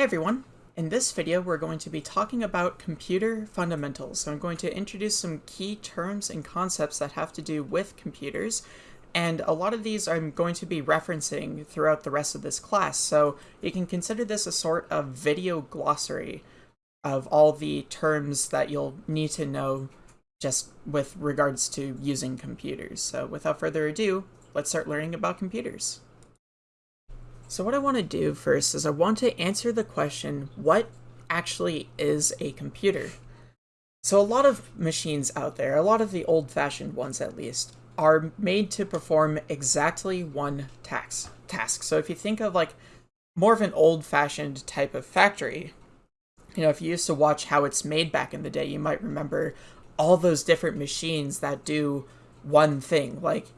Hey everyone! In this video we're going to be talking about computer fundamentals. So I'm going to introduce some key terms and concepts that have to do with computers and a lot of these I'm going to be referencing throughout the rest of this class so you can consider this a sort of video glossary of all the terms that you'll need to know just with regards to using computers. So without further ado, let's start learning about computers. So what I want to do first is I want to answer the question, what actually is a computer? So a lot of machines out there, a lot of the old-fashioned ones at least, are made to perform exactly one task. task. So if you think of like more of an old-fashioned type of factory, you know, if you used to watch how it's made back in the day, you might remember all those different machines that do one thing. Like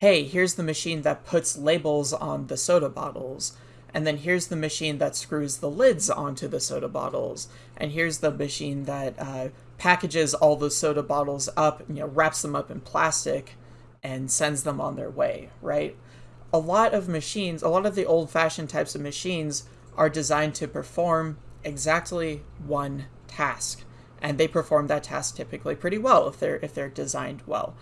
hey, here's the machine that puts labels on the soda bottles. And then here's the machine that screws the lids onto the soda bottles. And here's the machine that uh, packages all the soda bottles up, you know, wraps them up in plastic and sends them on their way, right? A lot of machines, a lot of the old fashioned types of machines are designed to perform exactly one task. And they perform that task typically pretty well if they're if they're designed well.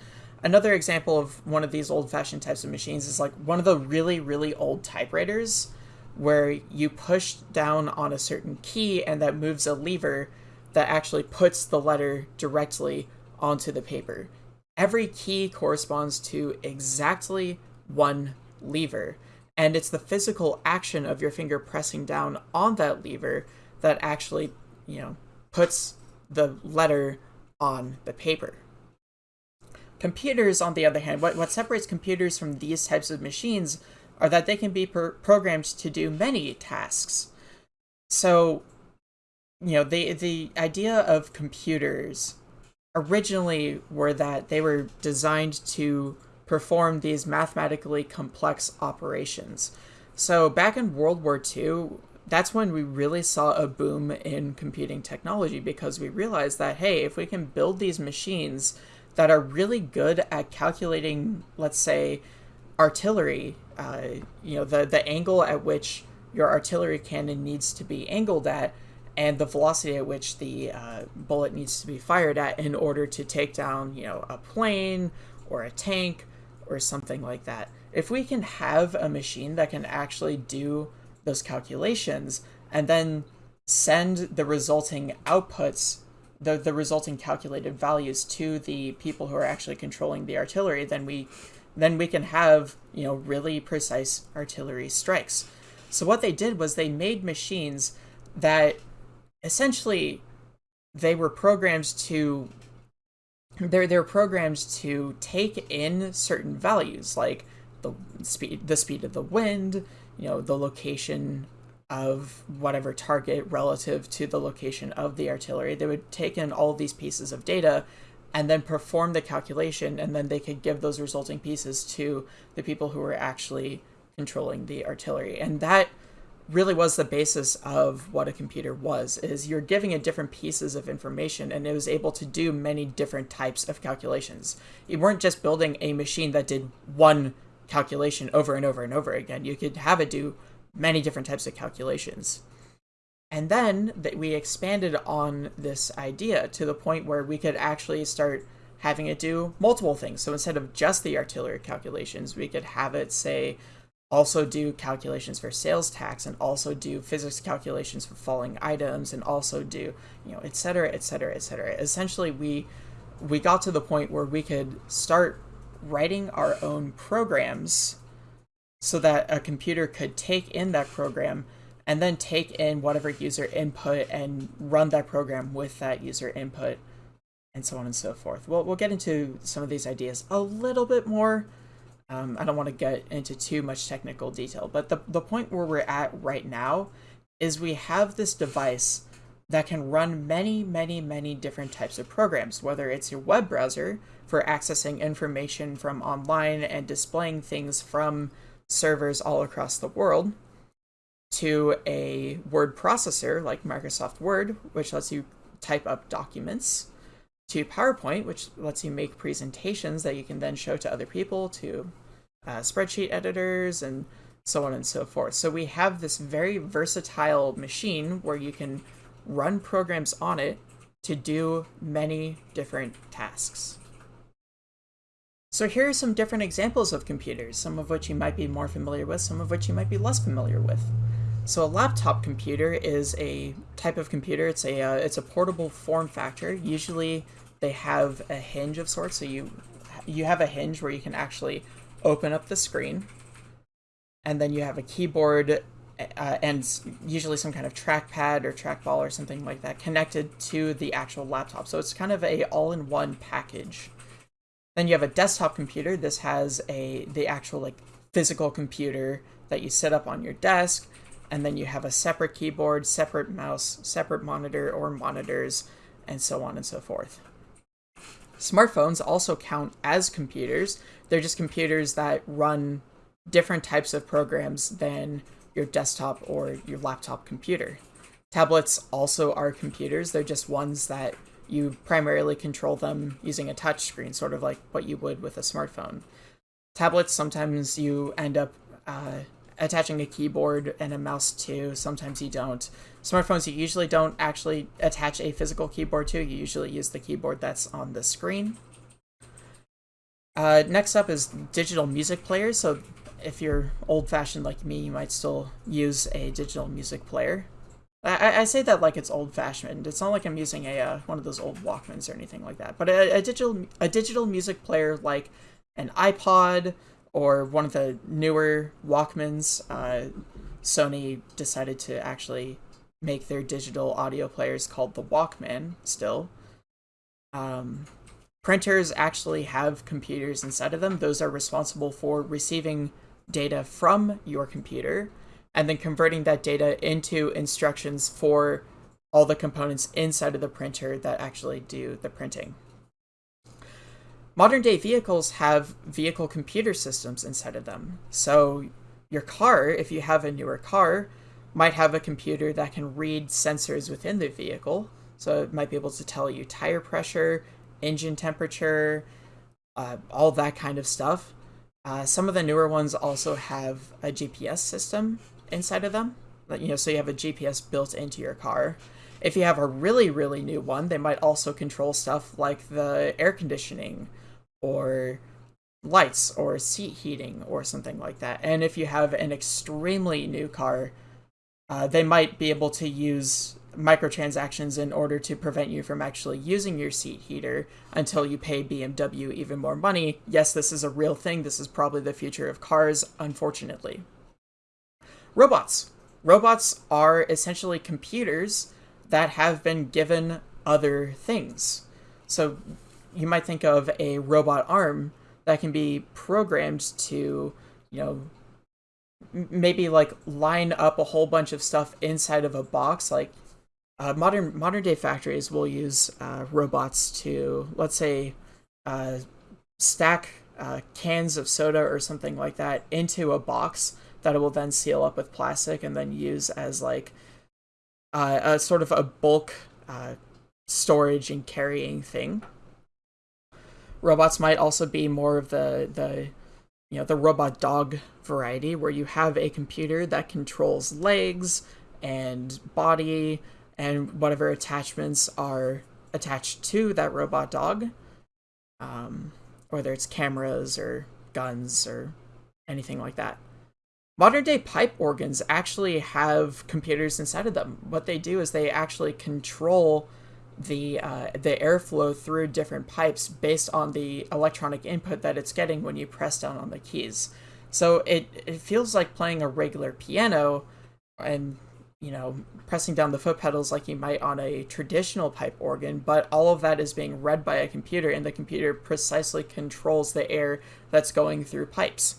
Another example of one of these old-fashioned types of machines is like one of the really, really old typewriters where you push down on a certain key and that moves a lever that actually puts the letter directly onto the paper. Every key corresponds to exactly one lever, and it's the physical action of your finger pressing down on that lever that actually, you know, puts the letter on the paper. Computers, on the other hand, what, what separates computers from these types of machines are that they can be programmed to do many tasks. So, you know, the, the idea of computers originally were that they were designed to perform these mathematically complex operations. So back in World War II, that's when we really saw a boom in computing technology because we realized that, hey, if we can build these machines that are really good at calculating, let's say, artillery. Uh, you know, the the angle at which your artillery cannon needs to be angled at, and the velocity at which the uh, bullet needs to be fired at in order to take down, you know, a plane or a tank or something like that. If we can have a machine that can actually do those calculations and then send the resulting outputs the, the resulting calculated values to the people who are actually controlling the artillery, then we then we can have, you know, really precise artillery strikes. So what they did was they made machines that essentially they were programmed to they're they're programmed to take in certain values like the speed the speed of the wind, you know, the location of whatever target relative to the location of the artillery. They would take in all these pieces of data and then perform the calculation, and then they could give those resulting pieces to the people who were actually controlling the artillery. And that really was the basis of what a computer was is you're giving it different pieces of information and it was able to do many different types of calculations you weren't just building a machine that did one calculation over and over and over again you could have it do many different types of calculations. And then that we expanded on this idea to the point where we could actually start having it do multiple things. So instead of just the artillery calculations, we could have it say also do calculations for sales tax and also do physics calculations for falling items and also do, you know, et cetera, et cetera, et cetera. Essentially, we we got to the point where we could start writing our own programs so that a computer could take in that program and then take in whatever user input and run that program with that user input and so on and so forth. Well, we'll get into some of these ideas a little bit more. Um, I don't want to get into too much technical detail, but the, the point where we're at right now is we have this device that can run many, many, many different types of programs, whether it's your web browser for accessing information from online and displaying things from servers all across the world to a word processor like Microsoft Word, which lets you type up documents, to PowerPoint, which lets you make presentations that you can then show to other people, to uh, spreadsheet editors, and so on and so forth. So we have this very versatile machine where you can run programs on it to do many different tasks. So here are some different examples of computers, some of which you might be more familiar with, some of which you might be less familiar with. So a laptop computer is a type of computer. It's a uh, it's a portable form factor. Usually they have a hinge of sorts, so you you have a hinge where you can actually open up the screen, and then you have a keyboard uh, and usually some kind of trackpad or trackball or something like that connected to the actual laptop. So it's kind of a all-in-one package. Then you have a desktop computer. This has a the actual like physical computer that you set up on your desk, and then you have a separate keyboard, separate mouse, separate monitor or monitors, and so on and so forth. Smartphones also count as computers. They're just computers that run different types of programs than your desktop or your laptop computer. Tablets also are computers. They're just ones that you primarily control them using a touch screen, sort of like what you would with a smartphone. Tablets, sometimes you end up uh, attaching a keyboard and a mouse to, sometimes you don't. Smartphones, you usually don't actually attach a physical keyboard to, you usually use the keyboard that's on the screen. Uh, next up is digital music players. So if you're old-fashioned like me, you might still use a digital music player. I, I say that like it's old-fashioned. It's not like I'm using a uh, one of those old Walkmans or anything like that. But a, a digital a digital music player like an iPod or one of the newer Walkmans, uh, Sony decided to actually make their digital audio players called the Walkman still. Um, printers actually have computers inside of them. Those are responsible for receiving data from your computer and then converting that data into instructions for all the components inside of the printer that actually do the printing. Modern day vehicles have vehicle computer systems inside of them. So your car, if you have a newer car, might have a computer that can read sensors within the vehicle. So it might be able to tell you tire pressure, engine temperature, uh, all that kind of stuff. Uh, some of the newer ones also have a GPS system inside of them. You know, so you have a GPS built into your car. If you have a really, really new one, they might also control stuff like the air conditioning or lights or seat heating or something like that. And if you have an extremely new car, uh, they might be able to use microtransactions in order to prevent you from actually using your seat heater until you pay BMW even more money. Yes, this is a real thing. This is probably the future of cars, unfortunately. Robots. Robots are essentially computers that have been given other things. So you might think of a robot arm that can be programmed to, you know, maybe like line up a whole bunch of stuff inside of a box like uh, modern modern day factories will use uh, robots to let's say uh, stack uh, cans of soda or something like that into a box that it will then seal up with plastic and then use as like uh, a sort of a bulk uh, storage and carrying thing. Robots might also be more of the the you know the robot dog variety where you have a computer that controls legs and body and whatever attachments are attached to that robot dog, um, whether it's cameras or guns or anything like that. Modern day pipe organs actually have computers inside of them. What they do is they actually control the uh, the airflow through different pipes based on the electronic input that it's getting when you press down on the keys. So it, it feels like playing a regular piano and you know, pressing down the foot pedals like you might on a traditional pipe organ, but all of that is being read by a computer, and the computer precisely controls the air that's going through pipes.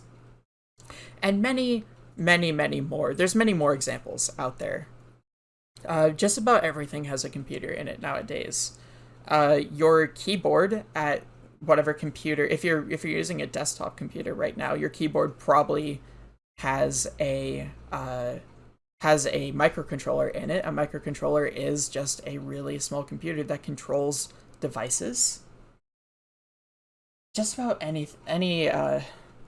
And many, many, many more. There's many more examples out there. Uh, just about everything has a computer in it nowadays. Uh, your keyboard at whatever computer, if you're if you're using a desktop computer right now, your keyboard probably has a uh, has a microcontroller in it. A microcontroller is just a really small computer that controls devices. Just about any any uh,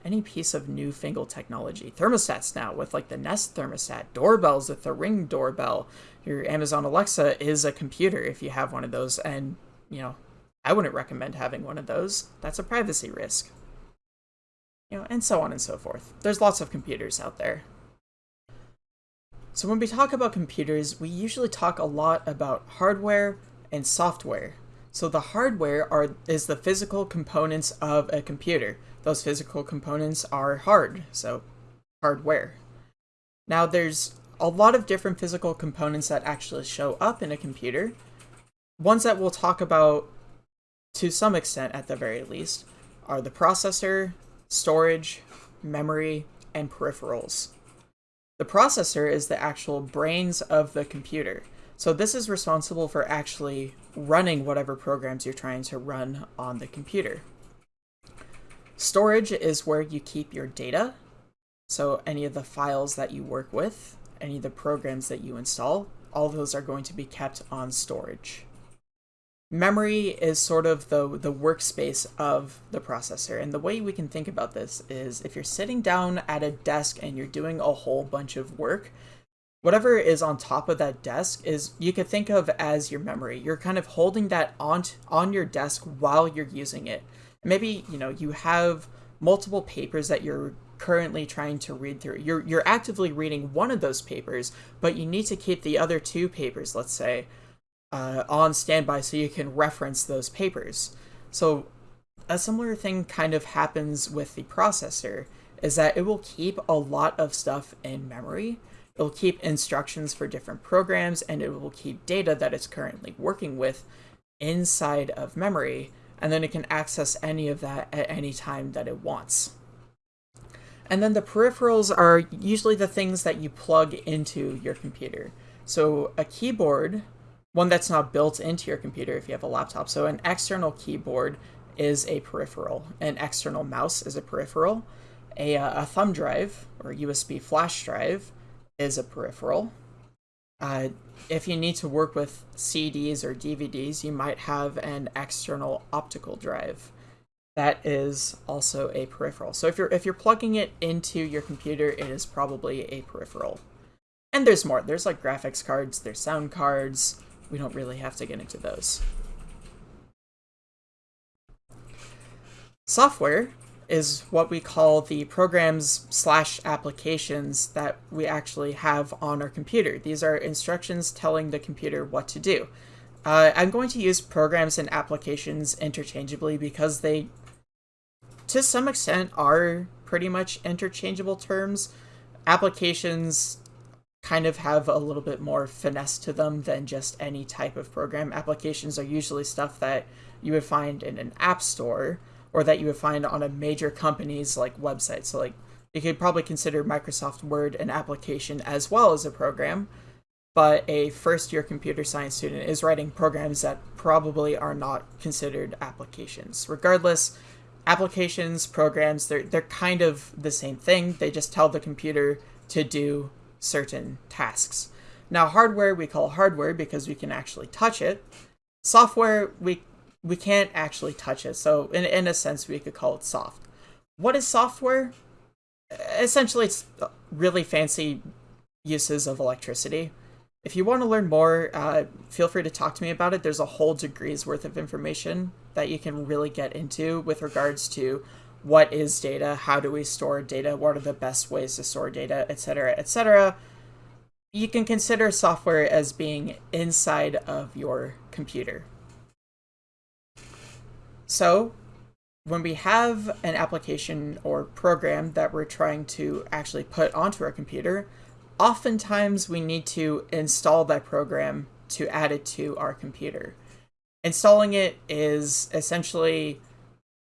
any piece of newfangled technology. Thermostats now with like the Nest thermostat, doorbells with the Ring doorbell. Your Amazon Alexa is a computer if you have one of those, and you know, I wouldn't recommend having one of those. That's a privacy risk. You know, and so on and so forth. There's lots of computers out there. So when we talk about computers, we usually talk a lot about hardware and software. So the hardware are is the physical components of a computer. Those physical components are hard, so hardware. Now there's a lot of different physical components that actually show up in a computer. Ones that we'll talk about to some extent at the very least are the processor, storage, memory, and peripherals. The processor is the actual brains of the computer. So this is responsible for actually running whatever programs you're trying to run on the computer. Storage is where you keep your data. So any of the files that you work with, any of the programs that you install, all those are going to be kept on storage. Memory is sort of the, the workspace of the processor. And the way we can think about this is if you're sitting down at a desk and you're doing a whole bunch of work, whatever is on top of that desk is you could think of as your memory. You're kind of holding that on, on your desk while you're using it maybe you know you have multiple papers that you're currently trying to read through. You're you're actively reading one of those papers, but you need to keep the other two papers, let's say, uh, on standby so you can reference those papers. So a similar thing kind of happens with the processor is that it will keep a lot of stuff in memory. It'll keep instructions for different programs and it will keep data that it's currently working with inside of memory and then it can access any of that at any time that it wants. And then the peripherals are usually the things that you plug into your computer. So a keyboard, one that's not built into your computer if you have a laptop. So an external keyboard is a peripheral. An external mouse is a peripheral. A, uh, a thumb drive or USB flash drive is a peripheral. Uh, if you need to work with CDs or DVDs, you might have an external optical drive. That is also a peripheral. So if you're if you're plugging it into your computer, it is probably a peripheral. And there's more. There's like graphics cards, there's sound cards. We don't really have to get into those. Software is what we call the programs slash applications that we actually have on our computer. These are instructions telling the computer what to do. Uh, I'm going to use programs and applications interchangeably because they, to some extent, are pretty much interchangeable terms. Applications kind of have a little bit more finesse to them than just any type of program. Applications are usually stuff that you would find in an app store, or that you would find on a major company's like website. So like you could probably consider Microsoft Word an application as well as a program, but a first year computer science student is writing programs that probably are not considered applications. Regardless, applications, programs, they're they're kind of the same thing. They just tell the computer to do certain tasks. Now hardware we call hardware because we can actually touch it. Software we we can't actually touch it. So in, in a sense, we could call it soft. What is software? Essentially, it's really fancy uses of electricity. If you want to learn more, uh, feel free to talk to me about it. There's a whole degree's worth of information that you can really get into with regards to what is data, how do we store data, what are the best ways to store data, etc., etc. You can consider software as being inside of your computer. So when we have an application or program that we're trying to actually put onto our computer, oftentimes we need to install that program to add it to our computer. Installing it is essentially,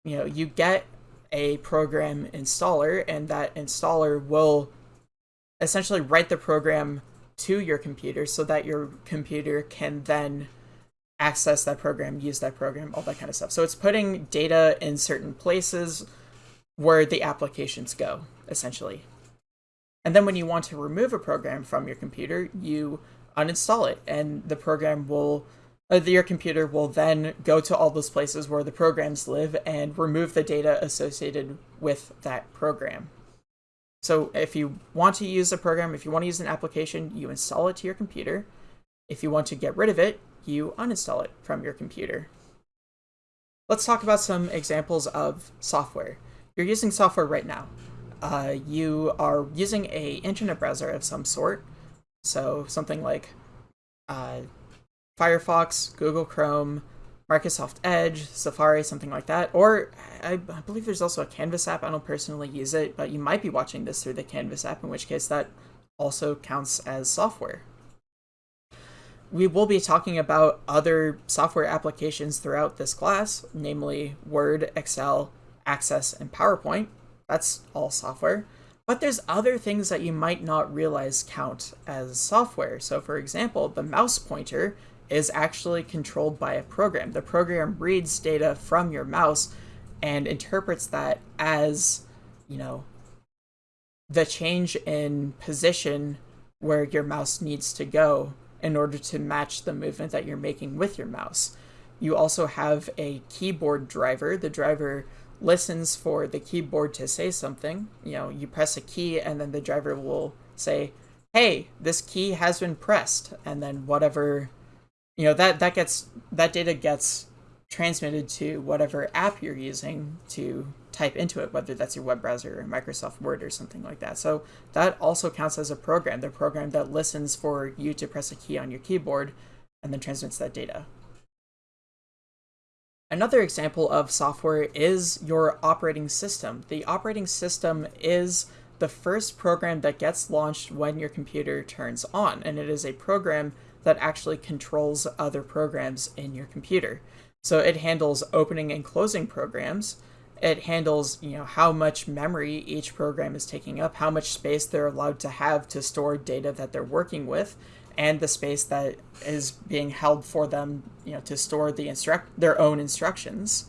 you know, you get a program installer and that installer will essentially write the program to your computer so that your computer can then access that program, use that program, all that kind of stuff. So it's putting data in certain places where the applications go, essentially. And then when you want to remove a program from your computer, you uninstall it, and the program will uh, your computer will then go to all those places where the programs live and remove the data associated with that program. So if you want to use a program, if you want to use an application, you install it to your computer. If you want to get rid of it, you uninstall it from your computer. Let's talk about some examples of software. You're using software right now. Uh, you are using a internet browser of some sort, so something like uh, Firefox, Google Chrome, Microsoft Edge, Safari, something like that. Or I, I, believe there's also a Canvas app. I don't personally use it, but you might be watching this through the Canvas app, in which case that also counts as software. We will be talking about other software applications throughout this class, namely Word, Excel, Access, and PowerPoint. That's all software. But there's other things that you might not realize count as software. So for example, the mouse pointer is actually controlled by a program. The program reads data from your mouse and interprets that as, you know, the change in position where your mouse needs to go in order to match the movement that you're making with your mouse. You also have a keyboard driver. The driver listens for the keyboard to say something. You know, you press a key and then the driver will say, hey, this key has been pressed. And then whatever you know that that gets that data gets transmitted to whatever app you're using to type into it, whether that's your web browser or Microsoft Word or something like that. So that also counts as a program, the program that listens for you to press a key on your keyboard and then transmits that data. Another example of software is your operating system. The operating system is the first program that gets launched when your computer turns on, and it is a program that actually controls other programs in your computer. So it handles opening and closing programs. It handles, you know, how much memory each program is taking up, how much space they're allowed to have to store data that they're working with, and the space that is being held for them, you know, to store the instruct their own instructions.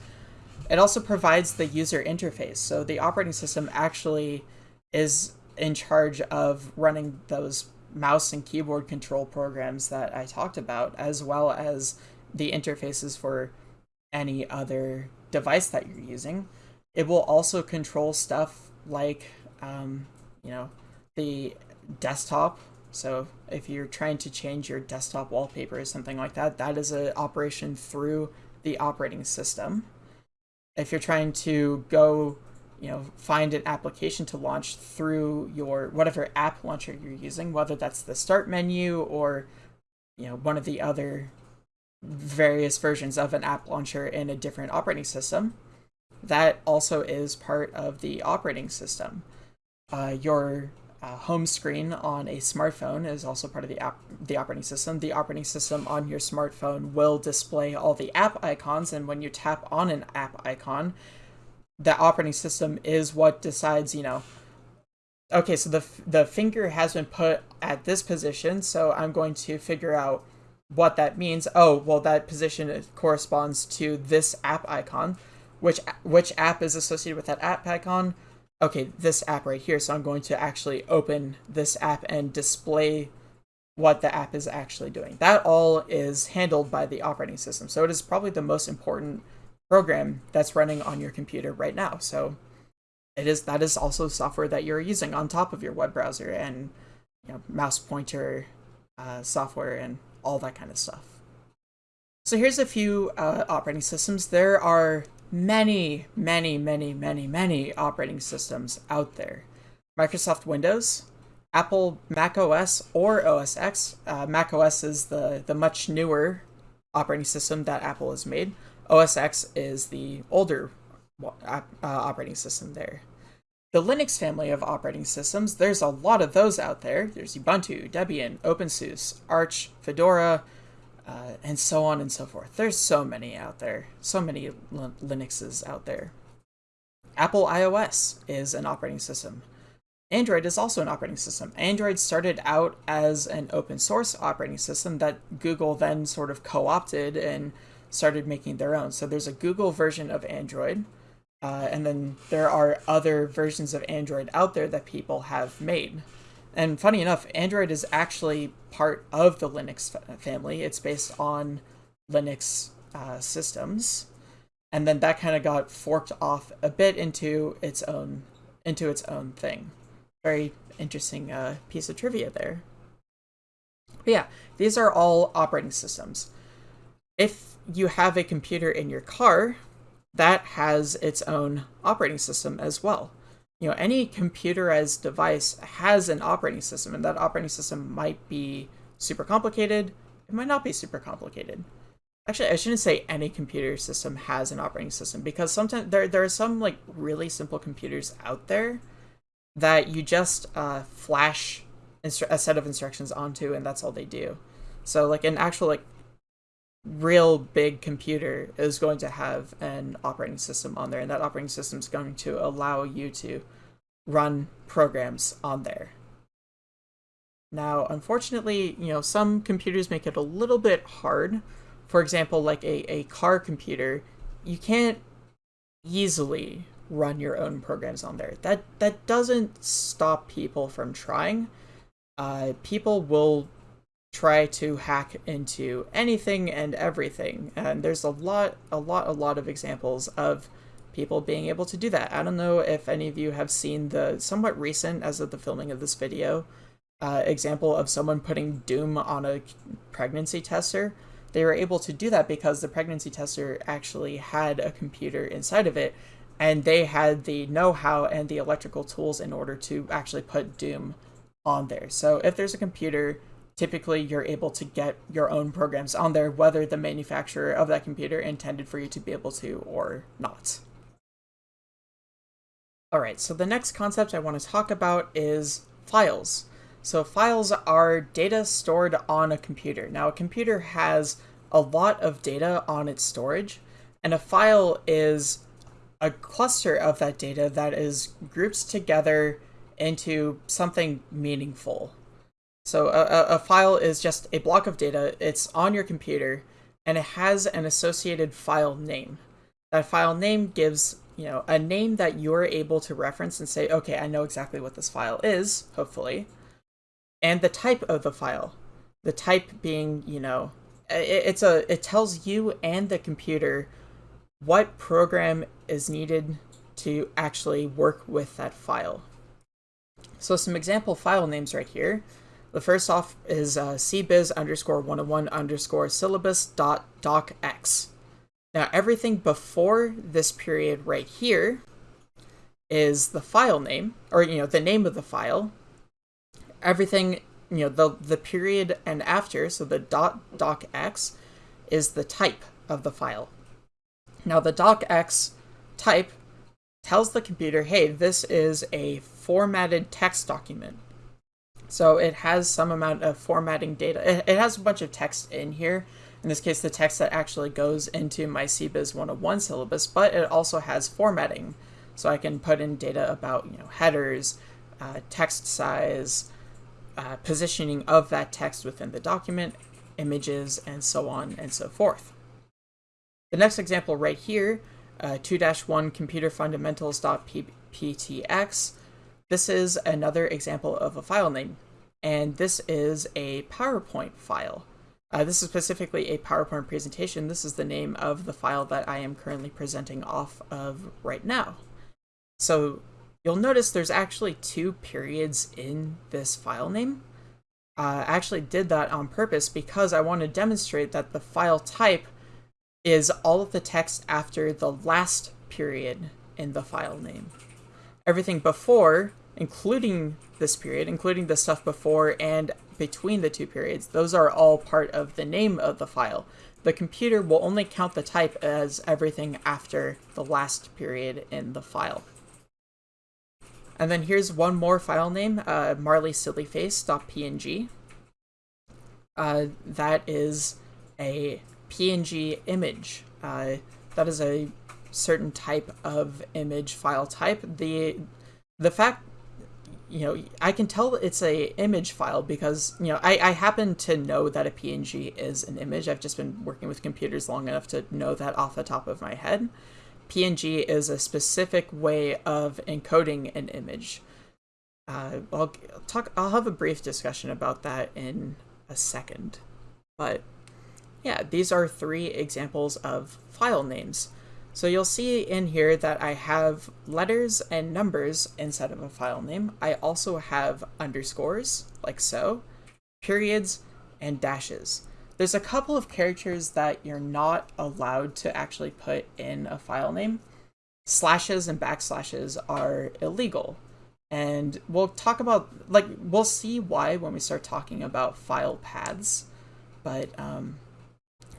It also provides the user interface. So the operating system actually is in charge of running those mouse and keyboard control programs that I talked about, as well as the interfaces for any other device that you're using. It will also control stuff like, um, you know, the desktop. So if you're trying to change your desktop wallpaper or something like that, that is an operation through the operating system. If you're trying to go you know, find an application to launch through your whatever app launcher you're using, whether that's the start menu or, you know, one of the other various versions of an app launcher in a different operating system. That also is part of the operating system. Uh, your uh, home screen on a smartphone is also part of the app, the operating system. The operating system on your smartphone will display all the app icons, and when you tap on an app icon, the operating system is what decides, you know, okay, so the, the finger has been put at this position, so I'm going to figure out what that means. Oh, well, that position corresponds to this app icon. Which, which app is associated with that app icon? Okay, this app right here. So I'm going to actually open this app and display what the app is actually doing. That all is handled by the operating system. So it is probably the most important program that's running on your computer right now. So it is that is also software that you're using on top of your web browser and you know, mouse pointer uh, software and all that kind of stuff. So here's a few uh, operating systems. There are many, many, many, many, many operating systems out there. Microsoft Windows, Apple Mac OS or OS X. Uh, Mac OS is the, the much newer operating system that Apple has made. OS X is the older uh, operating system there. The Linux family of operating systems, there's a lot of those out there. There's Ubuntu, Debian, OpenSUSE, Arch, Fedora, uh, and so on and so forth. There's so many out there, so many Linuxes out there. Apple iOS is an operating system. Android is also an operating system. Android started out as an open source operating system that Google then sort of co-opted and started making their own. So there's a Google version of Android, uh, and then there are other versions of Android out there that people have made. And funny enough, Android is actually part of the Linux family. It's based on Linux uh, systems, and then that kind of got forked off a bit into its own into its own thing. Very interesting uh, piece of trivia there. But yeah, these are all operating systems. If you have a computer in your car, that has its own operating system as well. You know, any computerized device has an operating system, and that operating system might be super complicated, it might not be super complicated. Actually, I shouldn't say any computer system has an operating system because sometimes there there are some like really simple computers out there that you just uh, flash a set of instructions onto, and that's all they do. So like an actual like real big computer is going to have an operating system on there, and that operating system is going to allow you to run programs on there. Now, unfortunately, you know, some computers make it a little bit hard. For example, like a, a car computer, you can't easily run your own programs on there. That that doesn't stop people from trying. Uh, people will try to hack into anything and everything, and there's a lot, a lot, a lot of examples of people being able to do that. I don't know if any of you have seen the somewhat recent, as of the filming of this video, uh, example of someone putting Doom on a pregnancy tester. They were able to do that because the pregnancy tester actually had a computer inside of it, and they had the know-how and the electrical tools in order to actually put Doom on there. So if there's a computer, typically you're able to get your own programs on there, whether the manufacturer of that computer intended for you to be able to or not. All right, so the next concept I want to talk about is files. So files are data stored on a computer. Now a computer has a lot of data on its storage, and a file is a cluster of that data that is grouped together into something meaningful. So a, a file is just a block of data, it's on your computer, and it has an associated file name. That file name gives you know, a name that you're able to reference and say, okay, I know exactly what this file is, hopefully and the type of the file. The type being, you know, it, it's a it tells you and the computer what program is needed to actually work with that file. So some example file names right here. The first off is uh, cbiz underscore 101 underscore syllabus dot docx. Now everything before this period right here is the file name, or you know, the name of the file, everything, you know, the, the period and after, so the dot docx is the type of the file. Now the docx type tells the computer, hey, this is a formatted text document. So it has some amount of formatting data. It, it has a bunch of text in here. In this case, the text that actually goes into my CBiz 101 syllabus, but it also has formatting. So I can put in data about, you know, headers, uh, text size, uh, positioning of that text within the document, images, and so on and so forth. The next example right here, 2-1 uh, computer fundamentals.ptx, this is another example of a file name, and this is a PowerPoint file. Uh, this is specifically a PowerPoint presentation. This is the name of the file that I am currently presenting off of right now. So you'll notice there's actually two periods in this file name. Uh, I actually did that on purpose because I want to demonstrate that the file type is all of the text after the last period in the file name. Everything before, including this period, including the stuff before and between the two periods, those are all part of the name of the file. The computer will only count the type as everything after the last period in the file. And then here's one more file name, uh, marleysillyface.png. Uh, that is a PNG image. Uh, that is a certain type of image file type. The the fact, you know, I can tell it's a image file because, you know, I, I happen to know that a PNG is an image. I've just been working with computers long enough to know that off the top of my head. PNG is a specific way of encoding an image. Uh, I'll talk. I'll have a brief discussion about that in a second, but yeah, these are three examples of file names. So you'll see in here that I have letters and numbers instead of a file name. I also have underscores, like so, periods, and dashes. There's a couple of characters that you're not allowed to actually put in a file name. Slashes and backslashes are illegal. And we'll talk about, like, we'll see why when we start talking about file paths. But um,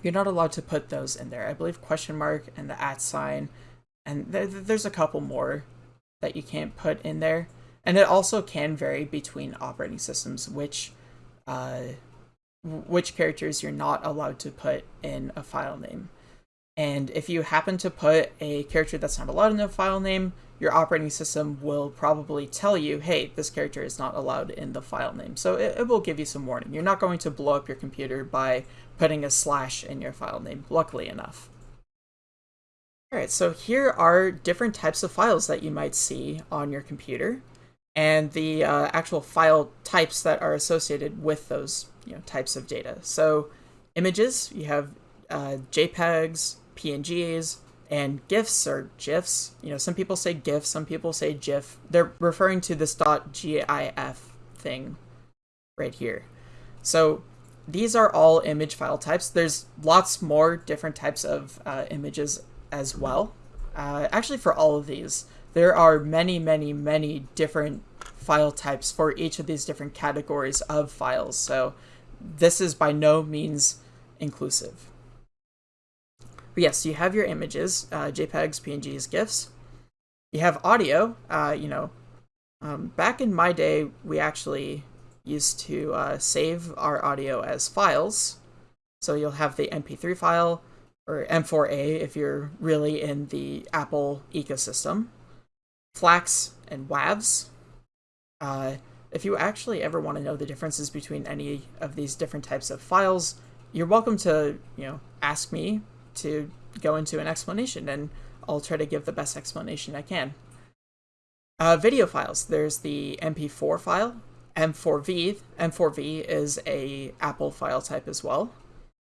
you're not allowed to put those in there. I believe question mark and the at sign, and th there's a couple more that you can't put in there. And it also can vary between operating systems, which uh, which characters you're not allowed to put in a file name. And if you happen to put a character that's not allowed in the file name, your operating system will probably tell you, hey, this character is not allowed in the file name. So it, it, will give you some warning. You're not going to blow up your computer by putting a slash in your file name, luckily enough. Alright, so here are different types of files that you might see on your computer, and the uh, actual file types that are associated with those you know, types of data. So images, you have uh, JPEGs, PNGs, and GIFs or GIFs. You know, some people say GIF, some people say GIF. They're referring to this .gif thing right here. So these are all image file types. There's lots more different types of uh, images as well. Uh, actually, for all of these, there are many, many, many different file types for each of these different categories of files. So this is by no means inclusive. But yes, you have your images, uh, JPEGs, PNGs, GIFs. You have audio, uh, you know, um, back in my day, we actually used to uh, save our audio as files. So you'll have the MP3 file, or M4A if you're really in the Apple ecosystem, FLACs and WAVs. Uh, if you actually ever want to know the differences between any of these different types of files, you're welcome to, you know, ask me to go into an explanation, and I'll try to give the best explanation I can. Uh, video files. There's the MP4 file, M4V. M4V is a Apple file type as well.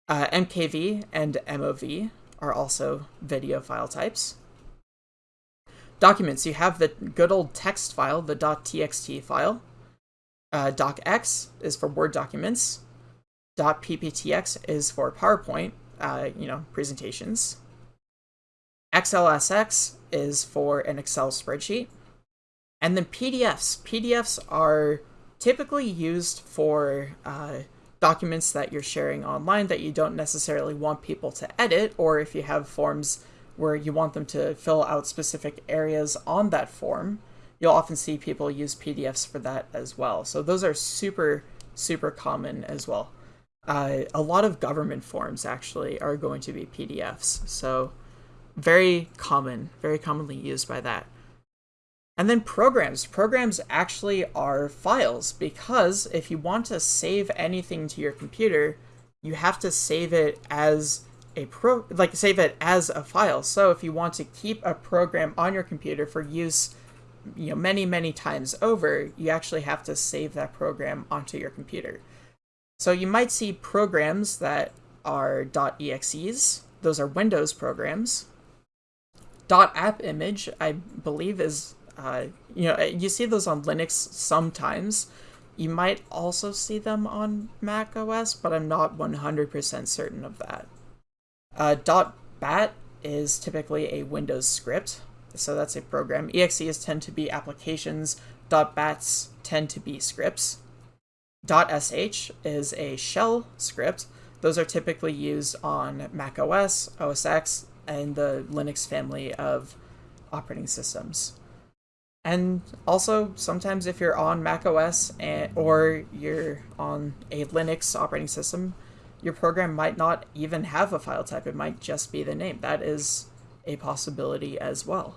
Uh, MKV and MOV are also video file types. Documents, you have the good old text file, the .txt file. Uh, docx is for Word documents. .pptx is for PowerPoint, uh, you know, presentations. XLSX is for an Excel spreadsheet. And then PDFs. PDFs are typically used for uh, documents that you're sharing online that you don't necessarily want people to edit, or if you have forms where you want them to fill out specific areas on that form, you'll often see people use PDFs for that as well. So those are super, super common as well. Uh, a lot of government forms actually are going to be PDFs. So very common, very commonly used by that. And then programs. Programs actually are files because if you want to save anything to your computer, you have to save it as a pro like save it as a file. So if you want to keep a program on your computer for use you know many many times over, you actually have to save that program onto your computer. So you might see programs that are .exes. Those are Windows programs. .AppImage, I believe, is uh, you know, you see those on Linux sometimes. You might also see them on Mac OS, but I'm not 100% certain of that. Uh, .bat is typically a Windows script, so that's a program. EXEs tend to be applications. .bats tend to be scripts. .sh is a shell script. Those are typically used on Mac OS, OS X, and the Linux family of operating systems. And also, sometimes if you're on Mac OS and, or you're on a Linux operating system, your program might not even have a file type. It might just be the name. That is a possibility as well.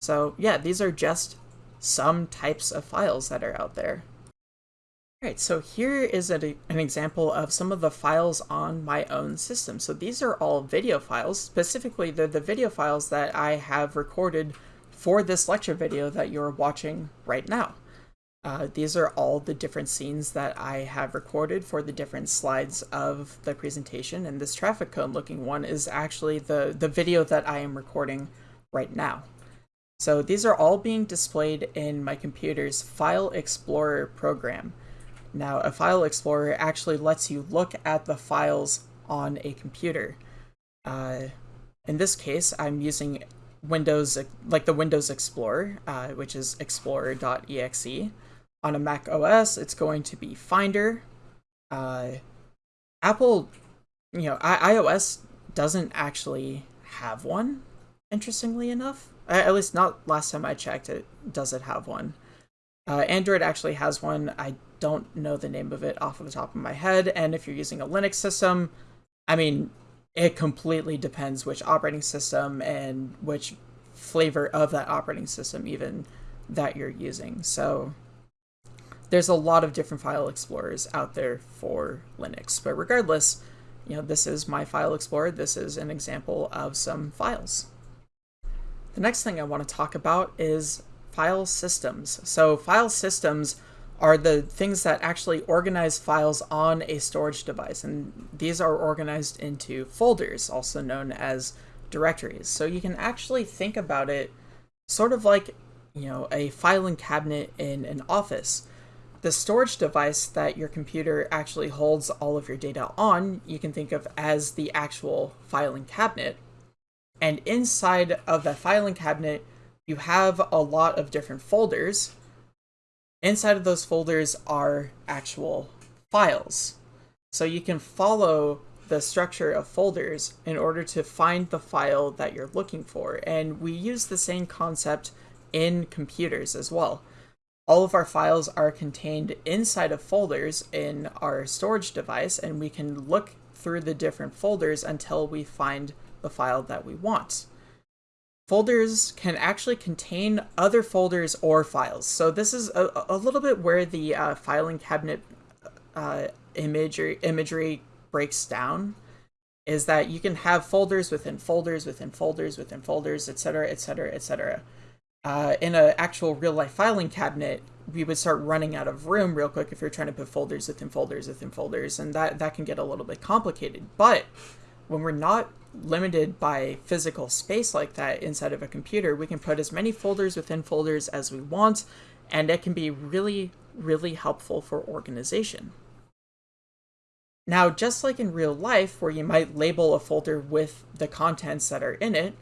So yeah, these are just some types of files that are out there. Alright, so here is a, an example of some of the files on my own system. So these are all video files. Specifically, they're the video files that I have recorded for this lecture video that you're watching right now. Uh, these are all the different scenes that I have recorded for the different slides of the presentation, and this traffic cone looking one is actually the, the video that I am recording right now. So these are all being displayed in my computer's File Explorer program. Now, a File Explorer actually lets you look at the files on a computer. Uh, in this case, I'm using Windows, like the Windows Explorer, uh, which is explorer.exe. On a Mac OS, it's going to be Finder. Uh, Apple, you know, I iOS doesn't actually have one, interestingly enough. At least not last time I checked it, does it have one. Uh, Android actually has one. I don't know the name of it off of the top of my head. And if you're using a Linux system, I mean, it completely depends which operating system and which flavor of that operating system even that you're using. So there's a lot of different file explorers out there for Linux. But regardless, you know, this is my file explorer. This is an example of some files. The next thing I want to talk about is file systems. So file systems are the things that actually organize files on a storage device. And these are organized into folders, also known as directories. So you can actually think about it sort of like, you know, a filing cabinet in an office the storage device that your computer actually holds all of your data on, you can think of as the actual filing cabinet. And inside of that filing cabinet, you have a lot of different folders. Inside of those folders are actual files. So you can follow the structure of folders in order to find the file that you're looking for. And we use the same concept in computers as well. All of our files are contained inside of folders in our storage device, and we can look through the different folders until we find the file that we want. Folders can actually contain other folders or files. So this is a, a little bit where the uh, filing cabinet uh, imagery, imagery breaks down is that you can have folders within folders within folders within folders, etc., etc., etc in an actual real life filing cabinet, we would start running out of room real quick if you're trying to put folders within folders within folders, and that, that can get a little bit complicated. But when we're not limited by physical space like that inside of a computer, we can put as many folders within folders as we want, and it can be really, really helpful for organization. Now, just like in real life, where you might label a folder with the contents that are in it,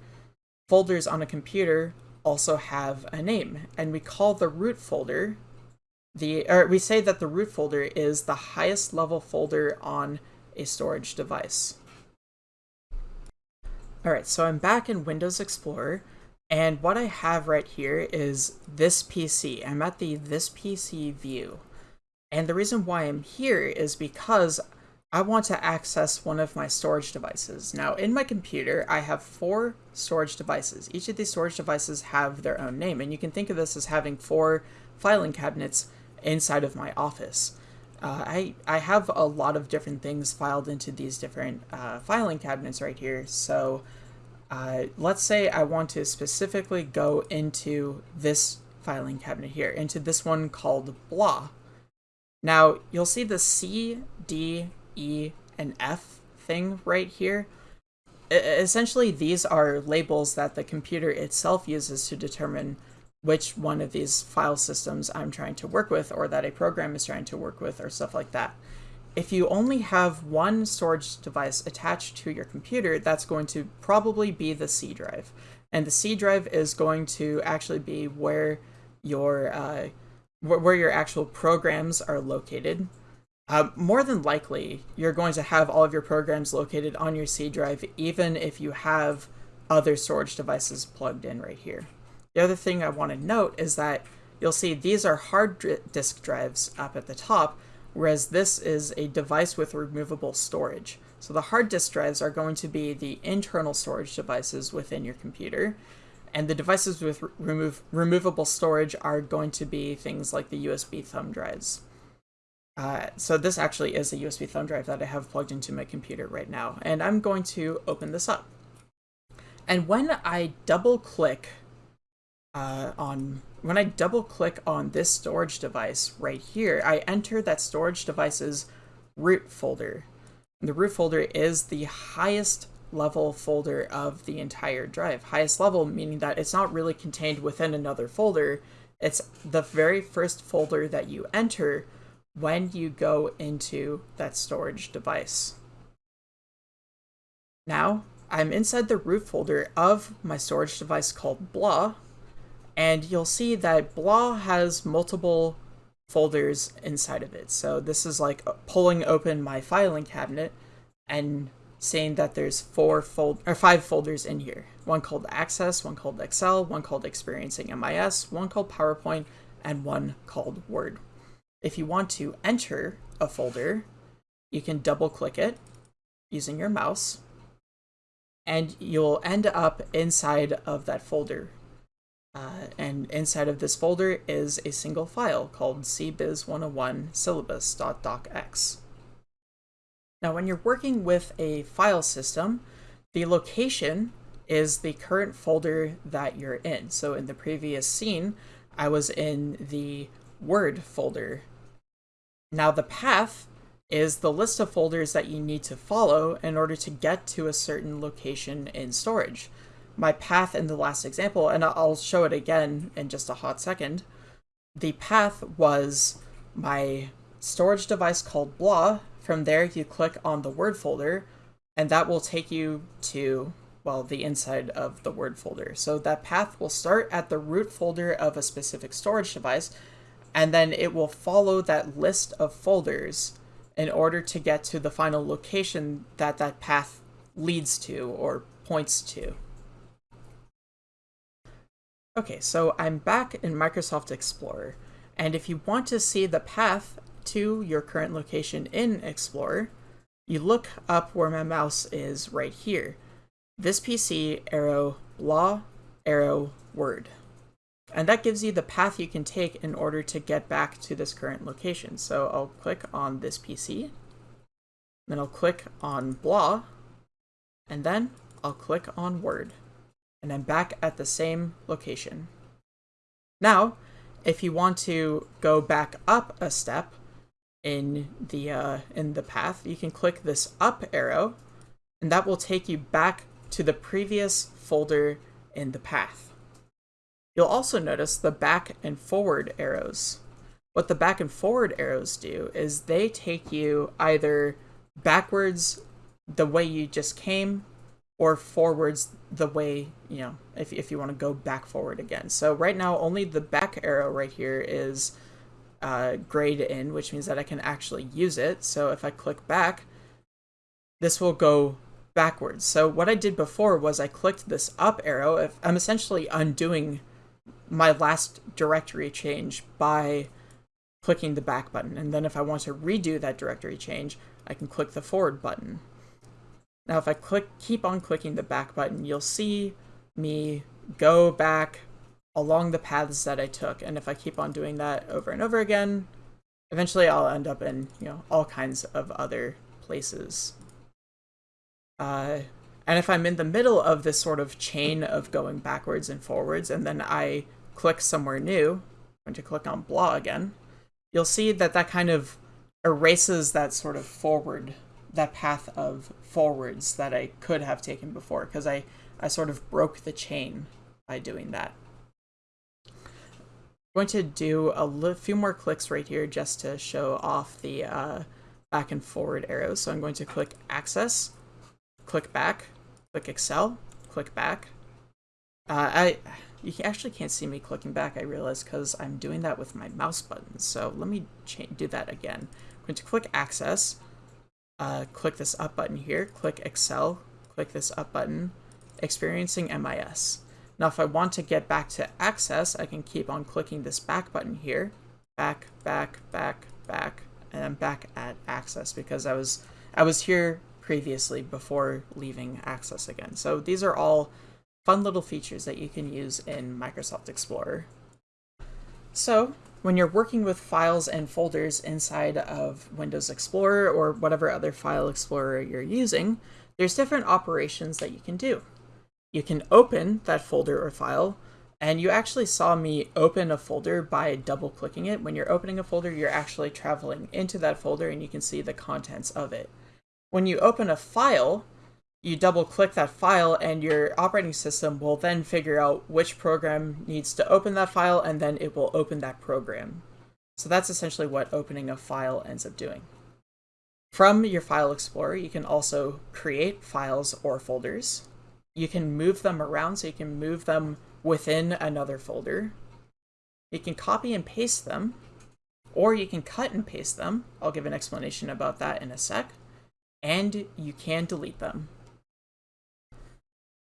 folders on a computer also have a name, and we call the root folder the, or we say that the root folder is the highest level folder on a storage device. All right, so I'm back in Windows Explorer, and what I have right here is this PC. I'm at the this PC view. And the reason why I'm here is because I want to access one of my storage devices. Now, in my computer, I have four storage devices. Each of these storage devices have their own name, and you can think of this as having four filing cabinets inside of my office. Uh, I, I have a lot of different things filed into these different uh, filing cabinets right here, so uh, let's say I want to specifically go into this filing cabinet here, into this one called blah. Now, you'll see the C, D, E, and F thing right here. Essentially, these are labels that the computer itself uses to determine which one of these file systems I'm trying to work with or that a program is trying to work with or stuff like that. If you only have one storage device attached to your computer, that's going to probably be the C drive. And the C drive is going to actually be where your uh, where your actual programs are located. Uh, more than likely, you're going to have all of your programs located on your C drive, even if you have other storage devices plugged in right here. The other thing I want to note is that you'll see these are hard disk drives up at the top, whereas this is a device with removable storage. So the hard disk drives are going to be the internal storage devices within your computer, and the devices with remove removable storage are going to be things like the USB thumb drives. Uh, so this actually is a USB thumb drive that I have plugged into my computer right now, and I'm going to open this up. And when I double click uh, on when I double click on this storage device right here, I enter that storage device's root folder. And the root folder is the highest level folder of the entire drive. Highest level meaning that it's not really contained within another folder. It's the very first folder that you enter when you go into that storage device. Now, I'm inside the root folder of my storage device called blah, and you'll see that blah has multiple folders inside of it. So this is like pulling open my filing cabinet and saying that there's four fold or five folders in here. One called Access, one called Excel, one called Experiencing MIS, one called PowerPoint, and one called Word. If you want to enter a folder, you can double click it using your mouse, and you'll end up inside of that folder. Uh, and inside of this folder is a single file called cbiz101 syllabus.docx. Now, when you're working with a file system, the location is the current folder that you're in. So in the previous scene, I was in the Word folder. Now the path is the list of folders that you need to follow in order to get to a certain location in storage. My path in the last example, and I'll show it again in just a hot second, the path was my storage device called blah from there, you click on the Word folder, and that will take you to, well, the inside of the Word folder. So that path will start at the root folder of a specific storage device, and then it will follow that list of folders in order to get to the final location that that path leads to or points to. Okay, so I'm back in Microsoft Explorer, and if you want to see the path to your current location in Explorer, you look up where my mouse is right here. This PC arrow blah arrow word. And that gives you the path you can take in order to get back to this current location. So I'll click on this PC, then I'll click on blah, and then I'll click on word. And I'm back at the same location. Now, if you want to go back up a step, in the uh, in the path, you can click this up arrow, and that will take you back to the previous folder in the path. You'll also notice the back and forward arrows. What the back and forward arrows do is they take you either backwards the way you just came or forwards the way, you know, if, if you want to go back forward again. So right now, only the back arrow right here is uh, grayed in, which means that I can actually use it. So if I click back, this will go backwards. So what I did before was I clicked this up arrow. If I'm essentially undoing my last directory change by clicking the back button. And then if I want to redo that directory change, I can click the forward button. Now if I click, keep on clicking the back button, you'll see me go back along the paths that I took. And if I keep on doing that over and over again, eventually I'll end up in, you know, all kinds of other places. Uh, and if I'm in the middle of this sort of chain of going backwards and forwards, and then I click somewhere new, I'm going to click on blah again, you'll see that that kind of erases that sort of forward, that path of forwards that I could have taken before, because I, I sort of broke the chain by doing that I'm going to do a few more clicks right here just to show off the uh, back and forward arrows. So I'm going to click Access, click back, click Excel, click back. Uh, I You actually can't see me clicking back, I realize, because I'm doing that with my mouse buttons. So let me do that again. I'm going to click Access, uh, click this up button here, click Excel, click this up button, Experiencing MIS. Now if I want to get back to access, I can keep on clicking this back button here. Back, back, back, back, and I'm back at access because I was I was here previously before leaving access again. So these are all fun little features that you can use in Microsoft Explorer. So when you're working with files and folders inside of Windows Explorer or whatever other file explorer you're using, there's different operations that you can do. You can open that folder or file, And you actually saw me open a folder by double clicking it. When you're opening a folder, you're actually traveling into that folder and you can see the contents of it. When you open a file, you double click that file and your operating system will then figure out which program needs to open that file and then it will open that program. So that's essentially what opening a file ends up doing. From your file explorer, you can also create files or folders. You can move them around so you can move them within another folder. You can copy and paste them, or you can cut and paste them. I'll give an explanation about that in a sec. And you can delete them.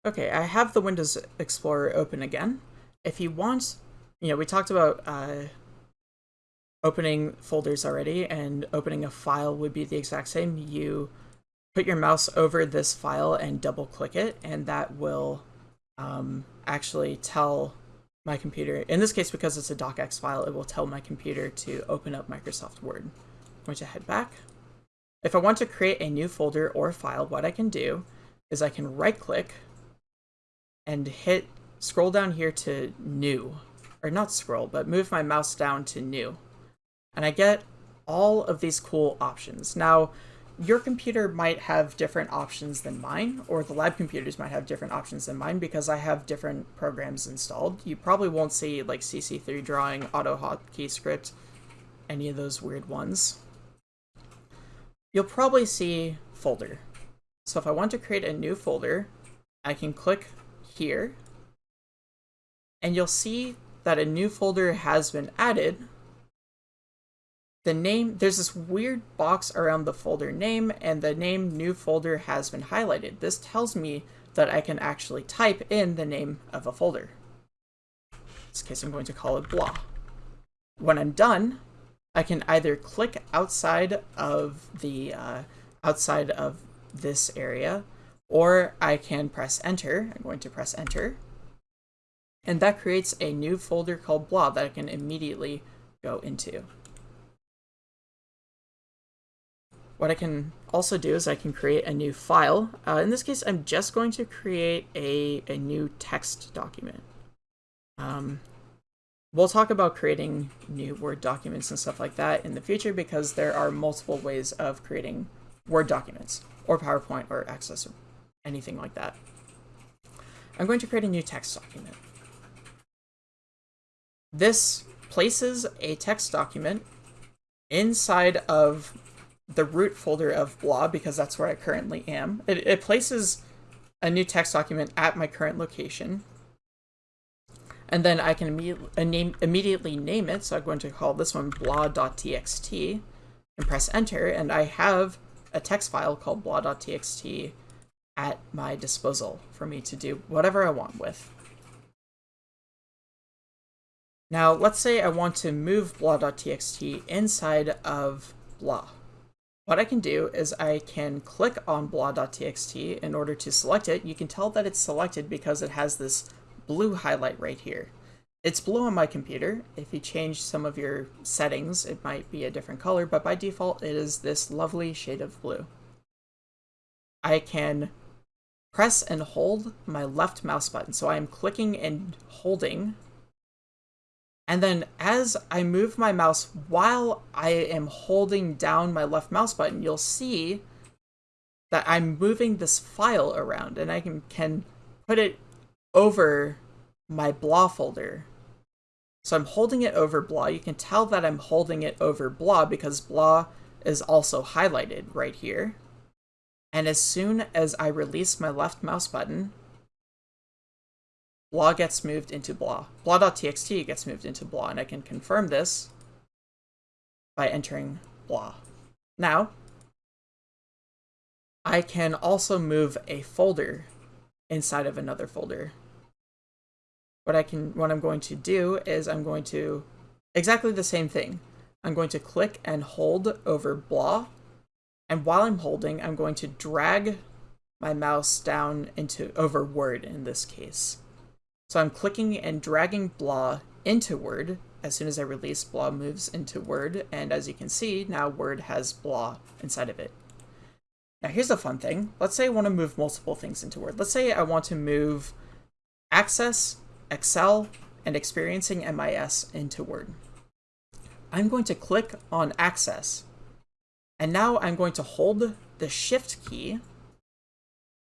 Okay, I have the Windows Explorer open again. If you want, you know, we talked about uh, opening folders already, and opening a file would be the exact same. You put your mouse over this file and double click it, and that will um, actually tell my computer, in this case because it's a docx file, it will tell my computer to open up Microsoft Word. I'm going to head back. If I want to create a new folder or file, what I can do is I can right click and hit scroll down here to new or not scroll but move my mouse down to new. And I get all of these cool options. Now your computer might have different options than mine or the lab computers might have different options than mine because I have different programs installed. You probably won't see like CC3 drawing auto AutoHotkey script any of those weird ones. You'll probably see folder. So if I want to create a new folder I can click here, and you'll see that a new folder has been added. The name, there's this weird box around the folder name, and the name new folder has been highlighted. This tells me that I can actually type in the name of a folder. In this case, I'm going to call it blah. When I'm done, I can either click outside of the uh, outside of this area or I can press enter. I'm going to press enter. And that creates a new folder called blah that I can immediately go into. What I can also do is I can create a new file. Uh, in this case, I'm just going to create a, a new text document. Um, we'll talk about creating new Word documents and stuff like that in the future because there are multiple ways of creating Word documents or PowerPoint or Access anything like that. I'm going to create a new text document. This places a text document inside of the root folder of blah because that's where I currently am. It, it places a new text document at my current location. And then I can imme uh, name, immediately name it. So I'm going to call this one blah.txt and press enter. And I have a text file called blah.txt at my disposal for me to do whatever I want with. Now, let's say I want to move blah.txt inside of blah. What I can do is I can click on blah.txt in order to select it. You can tell that it's selected because it has this blue highlight right here. It's blue on my computer. If you change some of your settings, it might be a different color, but by default, it is this lovely shade of blue. I can press and hold my left mouse button. So I am clicking and holding. And then as I move my mouse while I am holding down my left mouse button, you'll see that I'm moving this file around and I can, can put it over my blah folder. So I'm holding it over blah. You can tell that I'm holding it over blah because blah is also highlighted right here. And as soon as I release my left mouse button, blah gets moved into blah. Blah.txt gets moved into blah, and I can confirm this by entering blah. Now, I can also move a folder inside of another folder. What I can what I'm going to do is I'm going to exactly the same thing. I'm going to click and hold over blah and while I'm holding, I'm going to drag my mouse down into over Word in this case. So I'm clicking and dragging blah into Word. As soon as I release, blah moves into Word. And as you can see, now Word has blah inside of it. Now here's a fun thing. Let's say I want to move multiple things into Word. Let's say I want to move Access, Excel, and experiencing MIS into Word. I'm going to click on Access, and now I'm going to hold the Shift key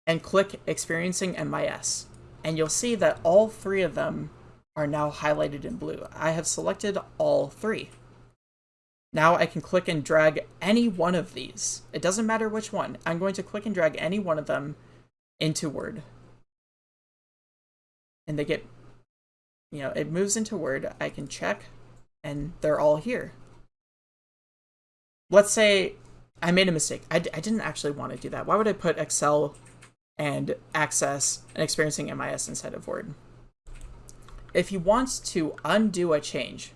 and click Experiencing MIS, and you'll see that all three of them are now highlighted in blue. I have selected all three. Now I can click and drag any one of these. It doesn't matter which one. I'm going to click and drag any one of them into Word. And they get, you know, it moves into Word. I can check and they're all here. Let's say I made a mistake. I d I didn't actually want to do that. Why would I put Excel and Access and Experiencing MIS inside of Word? If you want to undo a change,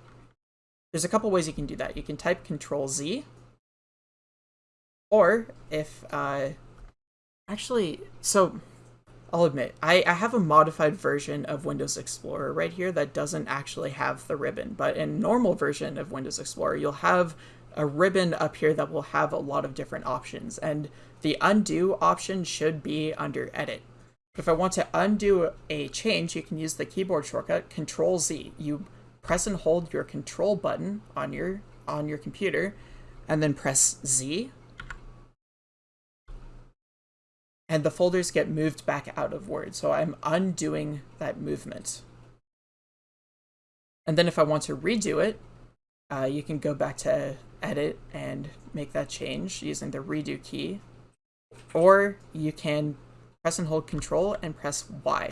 there's a couple ways you can do that. You can type Control Z, or if, uh, actually, so I'll admit, I, I have a modified version of Windows Explorer right here that doesn't actually have the ribbon, but in normal version of Windows Explorer, you'll have a ribbon up here that will have a lot of different options, and the undo option should be under Edit. If I want to undo a change, you can use the keyboard shortcut Control Z. You press and hold your control button on your on your computer and then press Z and the folders get moved back out of Word. So I'm undoing that movement. And then if I want to redo it, uh, you can go back to edit and make that change using the redo key. Or you can press and hold control and press Y.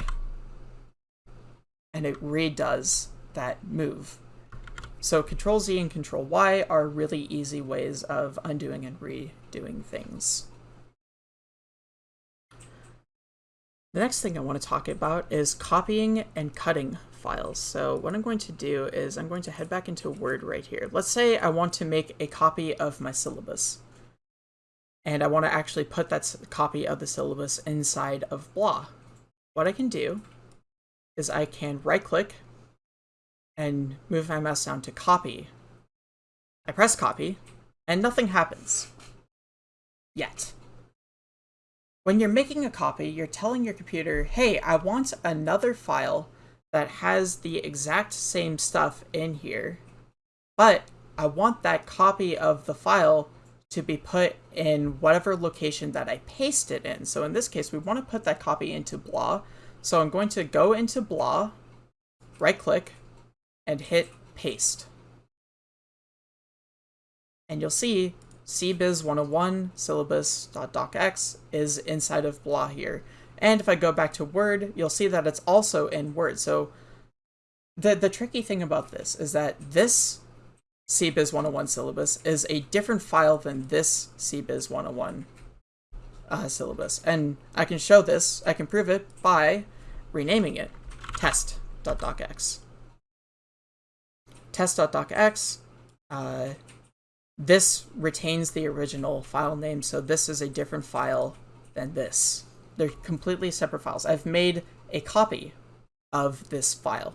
And it redoes that move. So Control Z and Control Y are really easy ways of undoing and redoing things. The next thing I want to talk about is copying and cutting files. So what I'm going to do is I'm going to head back into Word right here. Let's say I want to make a copy of my syllabus. And I want to actually put that copy of the syllabus inside of blah. What I can do is I can right click and move my mouse down to copy. I press copy, and nothing happens. Yet. When you're making a copy, you're telling your computer, hey, I want another file that has the exact same stuff in here, but I want that copy of the file to be put in whatever location that I paste it in. So in this case, we want to put that copy into blah. So I'm going to go into blah, right click, and hit paste. And you'll see CBiz 101 syllabus.docx is inside of blah here. And if I go back to Word, you'll see that it's also in Word. So the, the tricky thing about this is that this CBiz 101 syllabus is a different file than this CBiz 101 uh, syllabus. And I can show this, I can prove it by renaming it test.docx test.docx, uh, this retains the original file name, so this is a different file than this. They're completely separate files. I've made a copy of this file.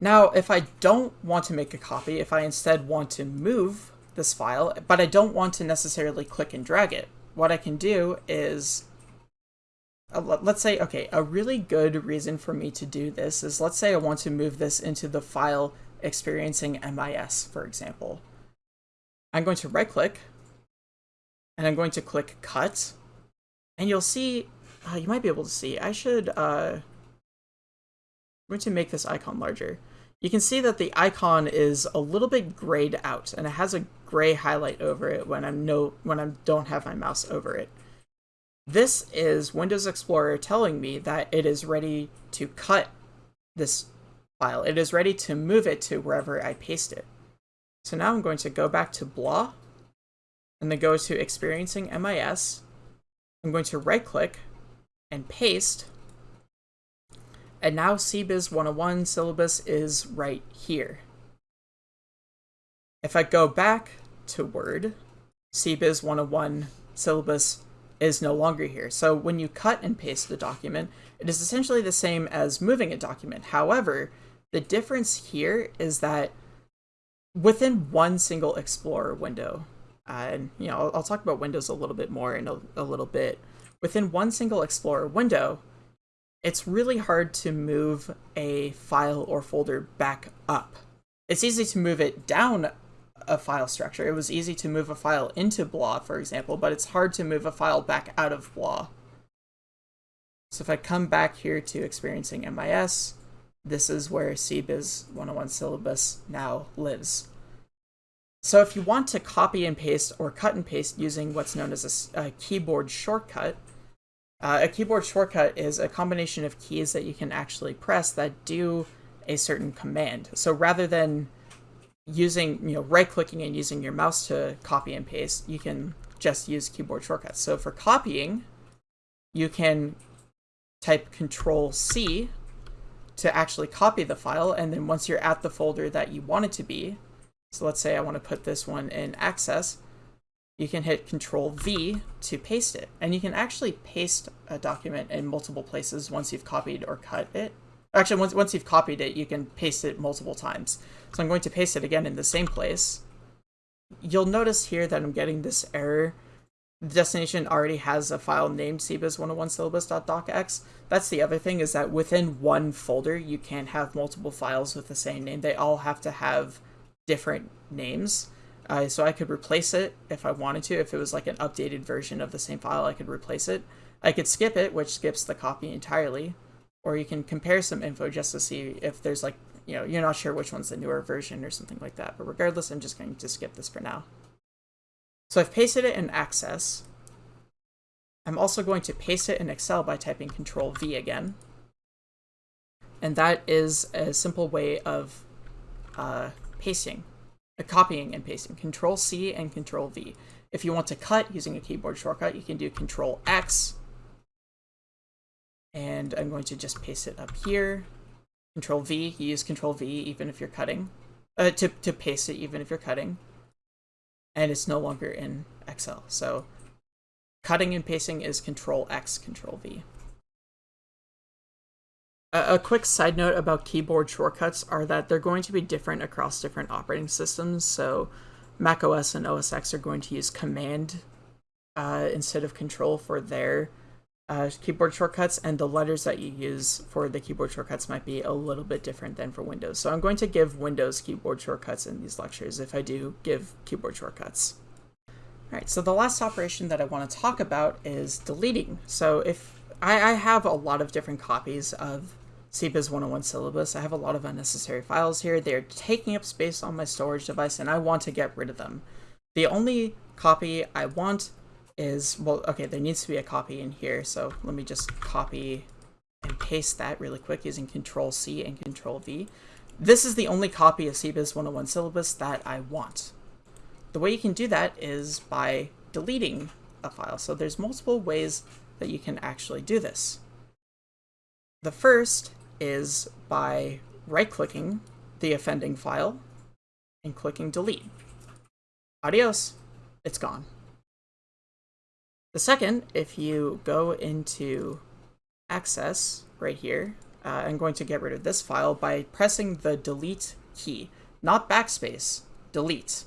Now, if I don't want to make a copy, if I instead want to move this file, but I don't want to necessarily click and drag it, what I can do is uh, let's say, okay, a really good reason for me to do this is let's say I want to move this into the file experiencing MIS, for example. I'm going to right click and I'm going to click cut and you'll see, uh, you might be able to see, I should, uh, I'm going to make this icon larger. You can see that the icon is a little bit grayed out and it has a gray highlight over it when I'm no, when I don't have my mouse over it. This is Windows Explorer telling me that it is ready to cut this file. It is ready to move it to wherever I paste it. So now I'm going to go back to blah and then go to experiencing MIS. I'm going to right click and paste. And now CBiz 101 syllabus is right here. If I go back to Word, CBiz 101 syllabus is no longer here. So when you cut and paste the document, it is essentially the same as moving a document. However, the difference here is that within one single Explorer window, uh, and you know, I'll, I'll, talk about Windows a little bit more in a, a little bit. Within one single Explorer window, it's really hard to move a file or folder back up. It's easy to move it down a file structure. It was easy to move a file into blah, for example, but it's hard to move a file back out of blah. So if I come back here to experiencing MIS, this is where CBiz 101 syllabus now lives. So if you want to copy and paste or cut and paste using what's known as a, a keyboard shortcut, uh, a keyboard shortcut is a combination of keys that you can actually press that do a certain command. So rather than using, you know, right-clicking and using your mouse to copy and paste, you can just use keyboard shortcuts. So for copying, you can type Control C to actually copy the file, and then once you're at the folder that you want it to be, so let's say I want to put this one in Access, you can hit Control V to paste it. And you can actually paste a document in multiple places once you've copied or cut it. Actually, once, once you've copied it, you can paste it multiple times. So I'm going to paste it again in the same place. You'll notice here that I'm getting this error. The destination already has a file named cbiz101syllabus.docx. That's the other thing, is that within one folder, you can't have multiple files with the same name. They all have to have different names. Uh, so I could replace it if I wanted to. If it was like an updated version of the same file, I could replace it. I could skip it, which skips the copy entirely. Or you can compare some info just to see if there's like, you know, you're not sure which one's the newer version or something like that. But regardless, I'm just going to skip this for now. So I've pasted it in Access. I'm also going to paste it in Excel by typing Control V again. And that is a simple way of uh, pasting uh, copying and pasting. Control C and Control V. If you want to cut using a keyboard shortcut, you can do Control X. And I'm going to just paste it up here. Control V, you use Control V even if you're cutting. Uh, to, to paste it even if you're cutting. And it's no longer in Excel. So cutting and pasting is Control X, Control V. A, quick side note about keyboard shortcuts are that they're going to be different across different operating systems. So Mac OS and OS X are going to use Command uh, instead of Control for their uh, keyboard shortcuts, and the letters that you use for the keyboard shortcuts might be a little bit different than for Windows. So I'm going to give Windows keyboard shortcuts in these lectures if I do give keyboard shortcuts. All right, so the last operation that I want to talk about is deleting. So if I, I have a lot of different copies of CBiz 101 syllabus. I have a lot of unnecessary files here. They're taking up space on my storage device and I want to get rid of them. The only copy I want is, well, okay, there needs to be a copy in here. So let me just copy and paste that really quick using Control C and Control V. This is the only copy of CBiz 101 syllabus that I want. The way you can do that is by deleting a file. So there's multiple ways that you can actually do this. The first is by right-clicking the offending file and clicking delete. Adios, it's gone. The second, if you go into access right here, uh, I'm going to get rid of this file by pressing the delete key, not backspace, delete.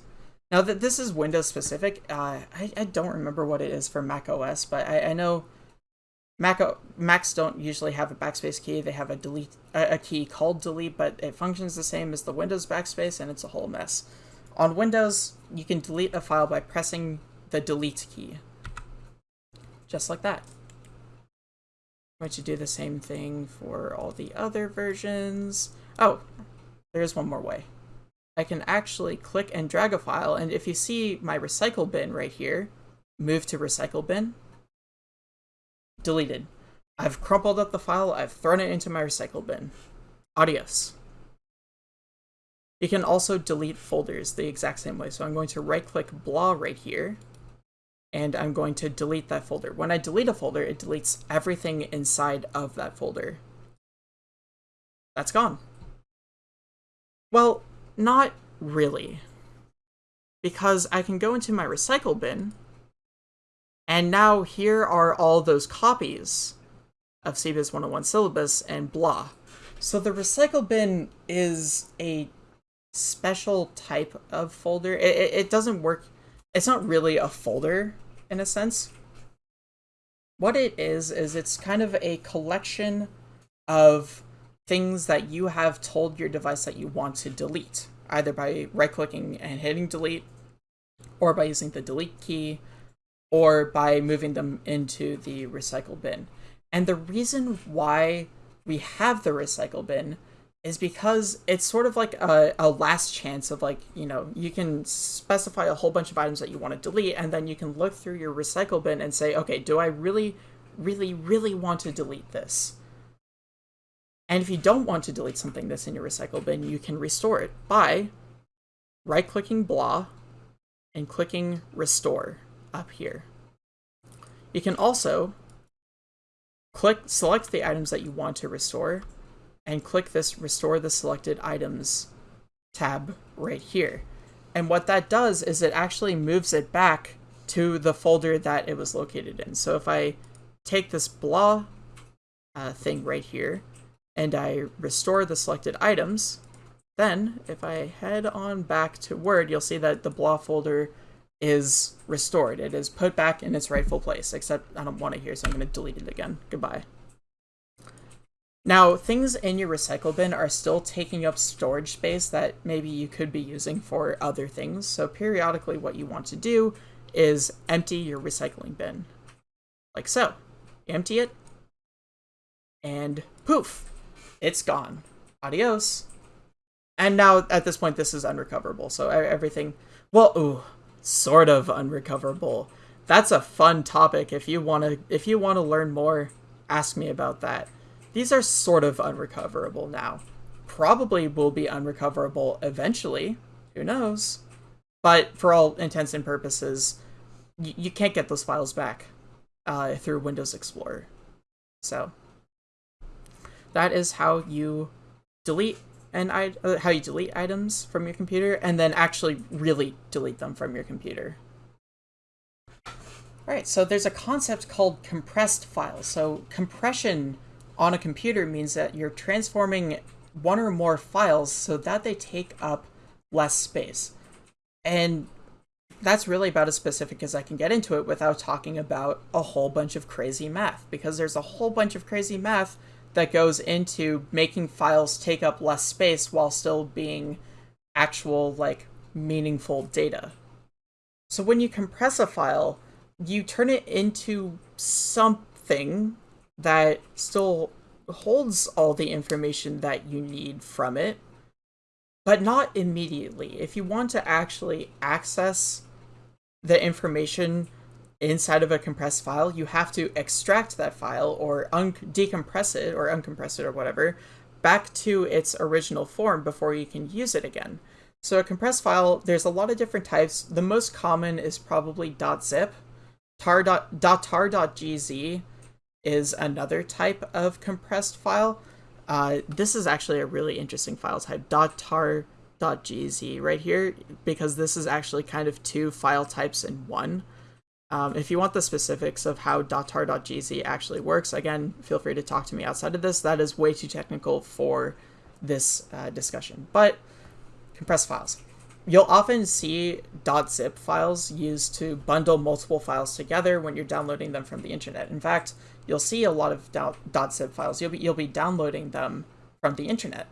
Now that this is Windows specific, uh, I, I, don't remember what it is for Mac OS, but I, I know Mac Macs don't usually have a backspace key. They have a delete a key called delete, but it functions the same as the Windows backspace, and it's a whole mess. On Windows, you can delete a file by pressing the delete key, just like that. I'm going to do the same thing for all the other versions. Oh, there's one more way. I can actually click and drag a file, and if you see my recycle bin right here, move to recycle bin, deleted. I've crumpled up the file, I've thrown it into my recycle bin. Adios. You can also delete folders the exact same way. So I'm going to right click blah right here, and I'm going to delete that folder. When I delete a folder, it deletes everything inside of that folder. That's gone. Well, not really. Because I can go into my recycle bin, and now here are all those copies of CBiz 101 syllabus and blah. So the recycle bin is a special type of folder. It, it, it doesn't work, it's not really a folder in a sense. What it is, is it's kind of a collection of things that you have told your device that you want to delete, either by right clicking and hitting delete, or by using the delete key, or by moving them into the recycle bin. And the reason why we have the recycle bin is because it's sort of like a, a last chance of like, you know, you can specify a whole bunch of items that you want to delete, and then you can look through your recycle bin and say, okay, do I really, really, really want to delete this? And if you don't want to delete something that's in your recycle bin, you can restore it by right-clicking blah and clicking restore up here. You can also click select the items that you want to restore and click this restore the selected items tab right here. And what that does is it actually moves it back to the folder that it was located in. So if I take this blah uh, thing right here and I restore the selected items, then if I head on back to Word, you'll see that the blah folder is restored. It is put back in its rightful place, except I don't want it here, so I'm going to delete it again. Goodbye. Now, things in your recycle bin are still taking up storage space that maybe you could be using for other things, so periodically what you want to do is empty your recycling bin. Like so. empty it, and poof, it's gone. Adios. And now, at this point, this is unrecoverable, so everything... Well, ooh, sort of unrecoverable. That's a fun topic. If you want to if you want to learn more, ask me about that. These are sort of unrecoverable now. Probably will be unrecoverable eventually. Who knows? But for all intents and purposes, you can't get those files back uh, through Windows Explorer. So that is how you delete and uh, how you delete items from your computer and then actually really delete them from your computer. Alright, so there's a concept called compressed files. So compression on a computer means that you're transforming one or more files so that they take up less space. And that's really about as specific as I can get into it without talking about a whole bunch of crazy math, because there's a whole bunch of crazy math that goes into making files take up less space while still being actual, like, meaningful data. So when you compress a file, you turn it into something that still holds all the information that you need from it, but not immediately. If you want to actually access the information inside of a compressed file, you have to extract that file or decompress it or uncompress it or whatever back to its original form before you can use it again. So a compressed file, there's a lot of different types. The most common is probably .zip. Tar .tar.gz is another type of compressed file. Uh, this is actually a really interesting file type, .tar.gz right here, because this is actually kind of two file types in one. Um, if you want the specifics of how .tar.gz actually works, again, feel free to talk to me outside of this. That is way too technical for this uh, discussion. But compressed files. You'll often see .zip files used to bundle multiple files together when you're downloading them from the internet. In fact, you'll see a lot of .zip files. You'll be, you'll be downloading them from the internet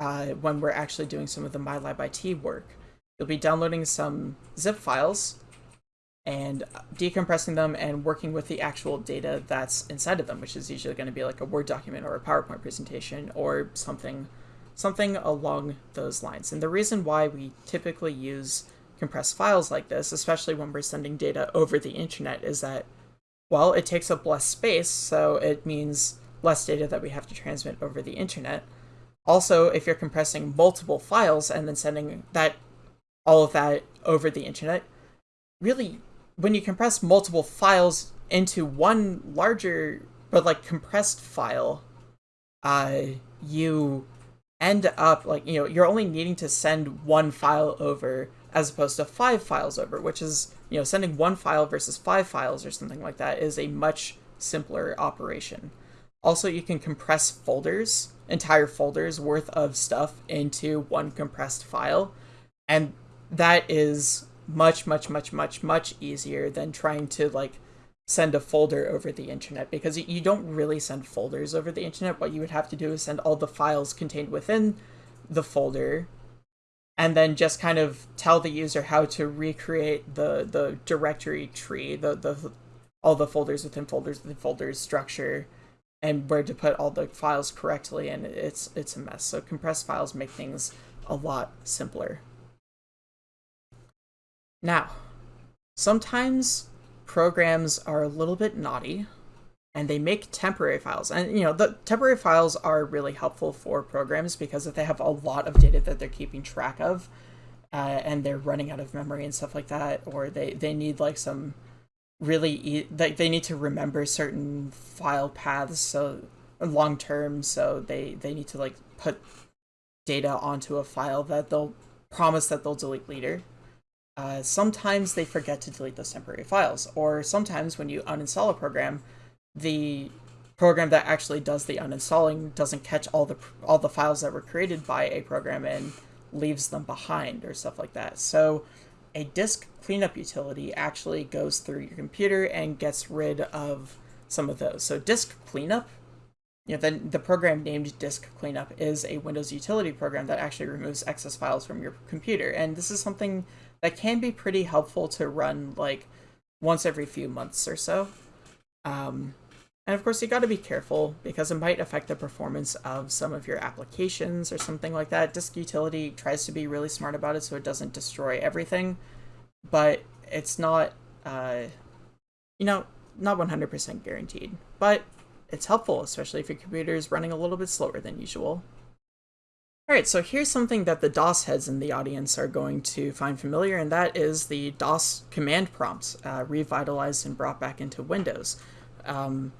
uh, when we're actually doing some of the MyLabIT work. You'll be downloading some zip files and decompressing them and working with the actual data that's inside of them, which is usually going to be like a Word document or a PowerPoint presentation or something something along those lines. And the reason why we typically use compressed files like this, especially when we're sending data over the internet, is that, well, it takes up less space, so it means less data that we have to transmit over the internet. Also, if you're compressing multiple files and then sending that all of that over the internet, really when you compress multiple files into one larger but like compressed file, uh, you end up like you know you're only needing to send one file over as opposed to five files over, which is you know sending one file versus five files or something like that is a much simpler operation. Also, you can compress folders, entire folders worth of stuff into one compressed file, and that is much, much, much, much, much easier than trying to like send a folder over the internet because you don't really send folders over the internet. What you would have to do is send all the files contained within the folder and then just kind of tell the user how to recreate the the directory tree, the the all the folders within folders within folders structure and where to put all the files correctly and it's it's a mess. So compressed files make things a lot simpler. Now, sometimes programs are a little bit naughty and they make temporary files. And you know, the temporary files are really helpful for programs because if they have a lot of data that they're keeping track of uh, and they're running out of memory and stuff like that, or they, they need like some really, e like they need to remember certain file paths so long term, so they, they need to like put data onto a file that they'll promise that they'll delete later. Uh, sometimes they forget to delete those temporary files, or sometimes when you uninstall a program, the program that actually does the uninstalling doesn't catch all the all the files that were created by a program and leaves them behind or stuff like that. So a disk cleanup utility actually goes through your computer and gets rid of some of those. So disk cleanup, you know, then the program named disk cleanup is a Windows utility program that actually removes excess files from your computer. And this is something that can be pretty helpful to run like once every few months or so. Um, and of course, you got to be careful because it might affect the performance of some of your applications or something like that. Disk Utility tries to be really smart about it so it doesn't destroy everything, but it's not, uh, you know, not 100% guaranteed. But it's helpful, especially if your computer is running a little bit slower than usual. Alright, so here's something that the DOS heads in the audience are going to find familiar, and that is the DOS command prompts uh, revitalized and brought back into Windows. Um,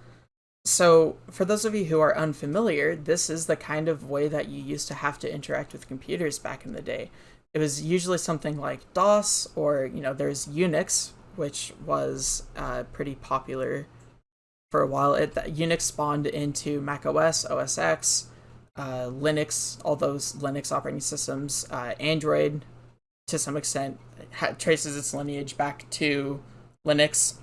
so for those of you who are unfamiliar, this is the kind of way that you used to have to interact with computers back in the day. It was usually something like DOS, or, you know, there's Unix, which was uh, pretty popular for a while. It, Unix spawned into Mac OS, OS X, uh, Linux, all those Linux operating systems, uh, Android, to some extent, traces its lineage back to Linux.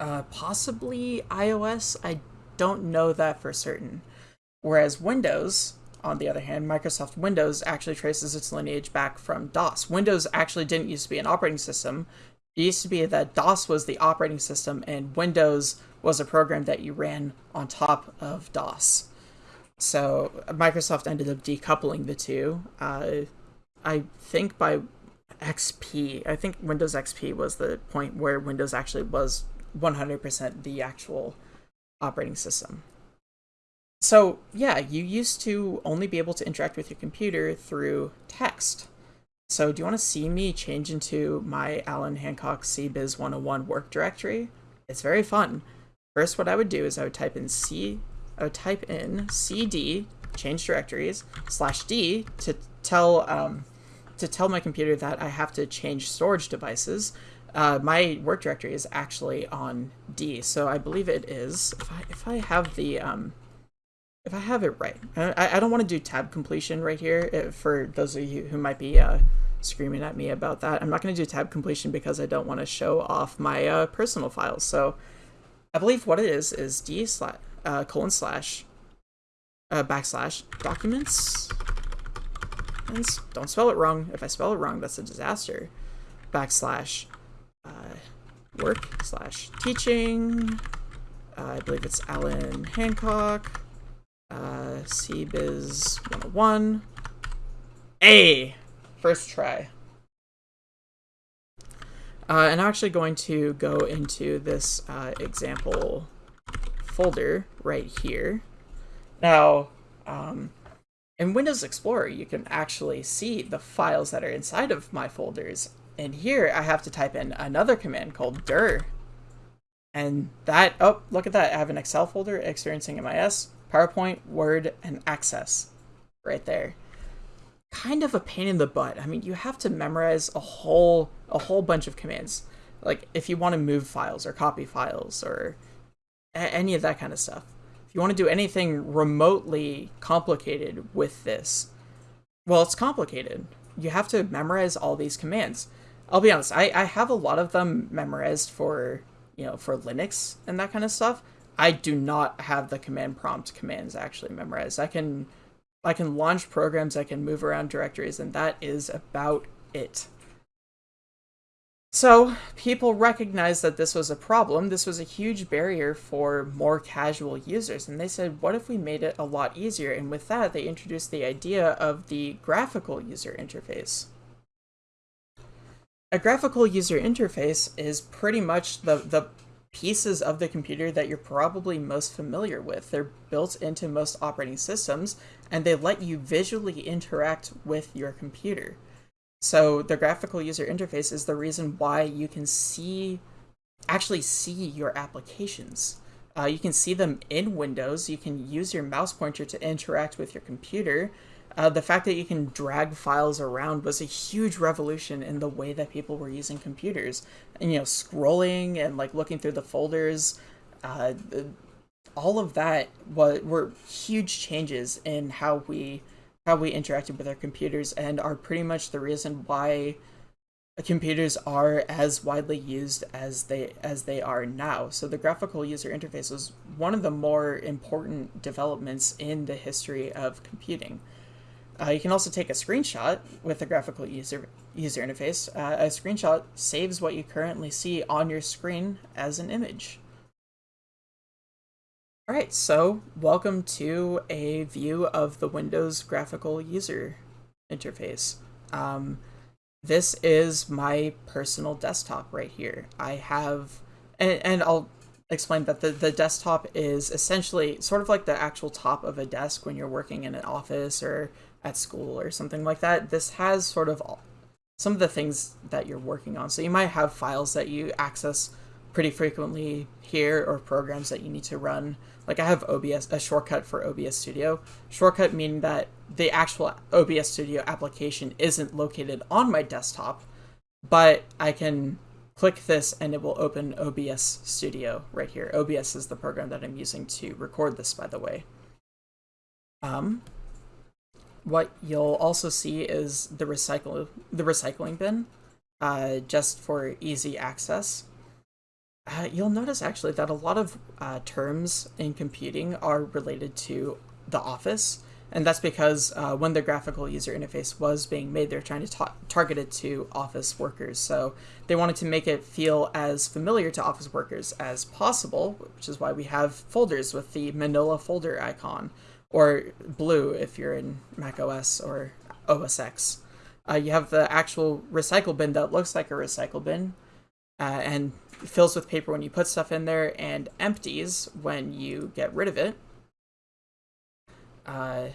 Uh, possibly iOS, I don't know that for certain. Whereas Windows, on the other hand, Microsoft Windows actually traces its lineage back from DOS. Windows actually didn't used to be an operating system. It used to be that DOS was the operating system and Windows was a program that you ran on top of DOS. So Microsoft ended up decoupling the two. Uh, I think by XP, I think Windows XP was the point where Windows actually was 100% the actual operating system. So yeah, you used to only be able to interact with your computer through text. So do you want to see me change into my Allan Hancock CBiz 101 work directory? It's very fun. First, what I would do is I would type in C Would type in cd change directories slash d to tell um, to tell my computer that I have to change storage devices. Uh, my work directory is actually on D, so I believe it is. If I if I have the um, if I have it right, I, I don't want to do tab completion right here. If, uh, for those of you who might be uh, screaming at me about that, I'm not going to do tab completion because I don't want to show off my uh, personal files. So I believe what it is is D slash uh, colon slash uh, backslash documents. And don't spell it wrong. If I spell it wrong, that's a disaster. Backslash uh, work slash teaching. Uh, I believe it's Allan Hancock. Uh, CBiz 101. A! First try. Uh, and I'm actually going to go into this uh, example folder right here. Now, um, in Windows Explorer, you can actually see the files that are inside of my folders. And here I have to type in another command called dir. And that, oh, look at that. I have an Excel folder, experiencing MIS, PowerPoint, Word, and Access right there. Kind of a pain in the butt. I mean, you have to memorize a whole, a whole bunch of commands. Like if you want to move files or copy files or any of that kind of stuff. If you want to do anything remotely complicated with this, well, it's complicated. You have to memorize all these commands. I'll be honest, I, I have a lot of them memorized for, you know, for Linux and that kind of stuff. I do not have the command prompt commands actually memorized. I can I can launch programs, I can move around directories, and that is about it. So, people recognized that this was a problem. This was a huge barrier for more casual users. And they said, what if we made it a lot easier? And with that, they introduced the idea of the graphical user interface. A graphical user interface is pretty much the, the pieces of the computer that you're probably most familiar with. They're built into most operating systems, and they let you visually interact with your computer. So the graphical user interface is the reason why you can see, actually see your applications. Uh, you can see them in Windows. You can use your mouse pointer to interact with your computer. Uh, the fact that you can drag files around was a huge revolution in the way that people were using computers. And, you know, scrolling and like looking through the folders, uh, all of that was, were huge changes in how we how we interacted with our computers and are pretty much the reason why computers are as widely used as they as they are now. So the graphical user interface was one of the more important developments in the history of computing. Uh, you can also take a screenshot with the graphical user user interface. Uh, a screenshot saves what you currently see on your screen as an image. Alright, so welcome to a view of the Windows graphical user interface. Um, this is my personal desktop right here. I have, and, and I'll explain that the, the desktop is essentially sort of like the actual top of a desk when you're working in an office or at school or something like that. This has sort of all, some of the things that you're working on. So you might have files that you access pretty frequently here or programs that you need to run. Like I have OBS, a shortcut for OBS Studio. Shortcut meaning that the actual OBS Studio application isn't located on my desktop, but I can click this and it will open OBS Studio right here. OBS is the program that I'm using to record this, by the way. Um, what you'll also see is the recycle the recycling bin, uh, just for easy access. Uh, you'll notice actually that a lot of uh, terms in computing are related to the office, and that's because uh, when the graphical user interface was being made, they're trying to ta target it to office workers. So they wanted to make it feel as familiar to office workers as possible, which is why we have folders with the manila folder icon, or blue if you're in Mac OS or OS X. Uh, you have the actual recycle bin that looks like a recycle bin, uh, and fills with paper when you put stuff in there and empties when you get rid of it. Uh,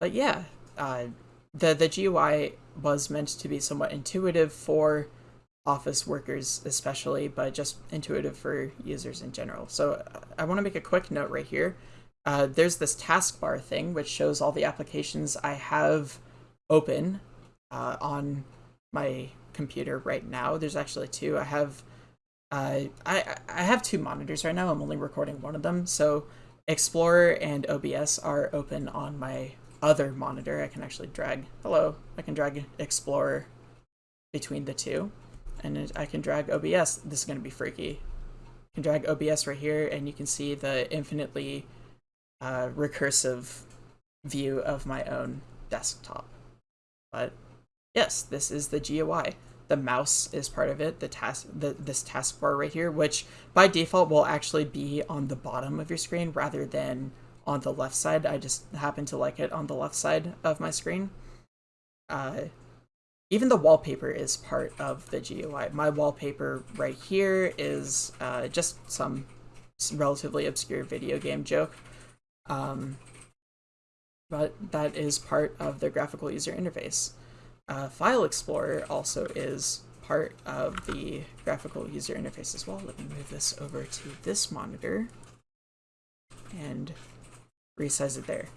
but yeah, uh, the the GUI was meant to be somewhat intuitive for office workers especially, but just intuitive for users in general. So uh, I want to make a quick note right here. Uh, there's this taskbar thing which shows all the applications I have open uh, on my computer right now. There's actually two. I have I, I have two monitors right now. I'm only recording one of them. So Explorer and OBS are open on my other monitor. I can actually drag, hello, I can drag Explorer between the two. And I can drag OBS. This is going to be freaky. I can drag OBS right here and you can see the infinitely uh, recursive view of my own desktop. But yes, this is the GUI the mouse is part of it, the task, the, this taskbar right here, which by default will actually be on the bottom of your screen rather than on the left side. I just happen to like it on the left side of my screen. Uh, even the wallpaper is part of the GUI. My wallpaper right here is uh, just some relatively obscure video game joke. Um, but that is part of the graphical user interface. Uh, File Explorer also is part of the graphical user interface as well. Let me move this over to this monitor and resize it there.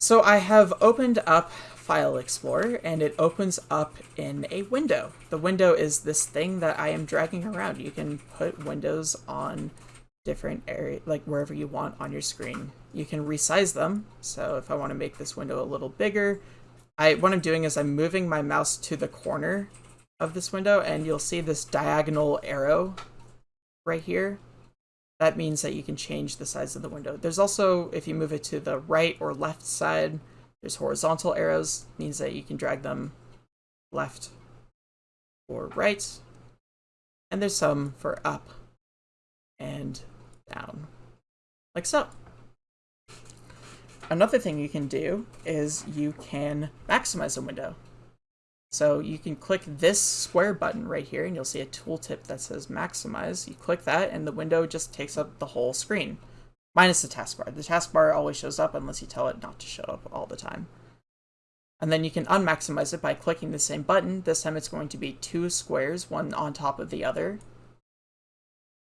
So I have opened up File Explorer and it opens up in a window. The window is this thing that I am dragging around. You can put windows on different area, like wherever you want on your screen. You can resize them. So if I want to make this window a little bigger, I what I'm doing is I'm moving my mouse to the corner of this window and you'll see this diagonal arrow right here, that means that you can change the size of the window. There's also, if you move it to the right or left side, there's horizontal arrows, means that you can drag them left or right. And there's some for up and down, like so. Another thing you can do is you can maximize a window. So you can click this square button right here and you'll see a tooltip that says maximize. You click that and the window just takes up the whole screen, minus the taskbar. The taskbar always shows up unless you tell it not to show up all the time. And then you can unmaximize it by clicking the same button. This time it's going to be two squares, one on top of the other.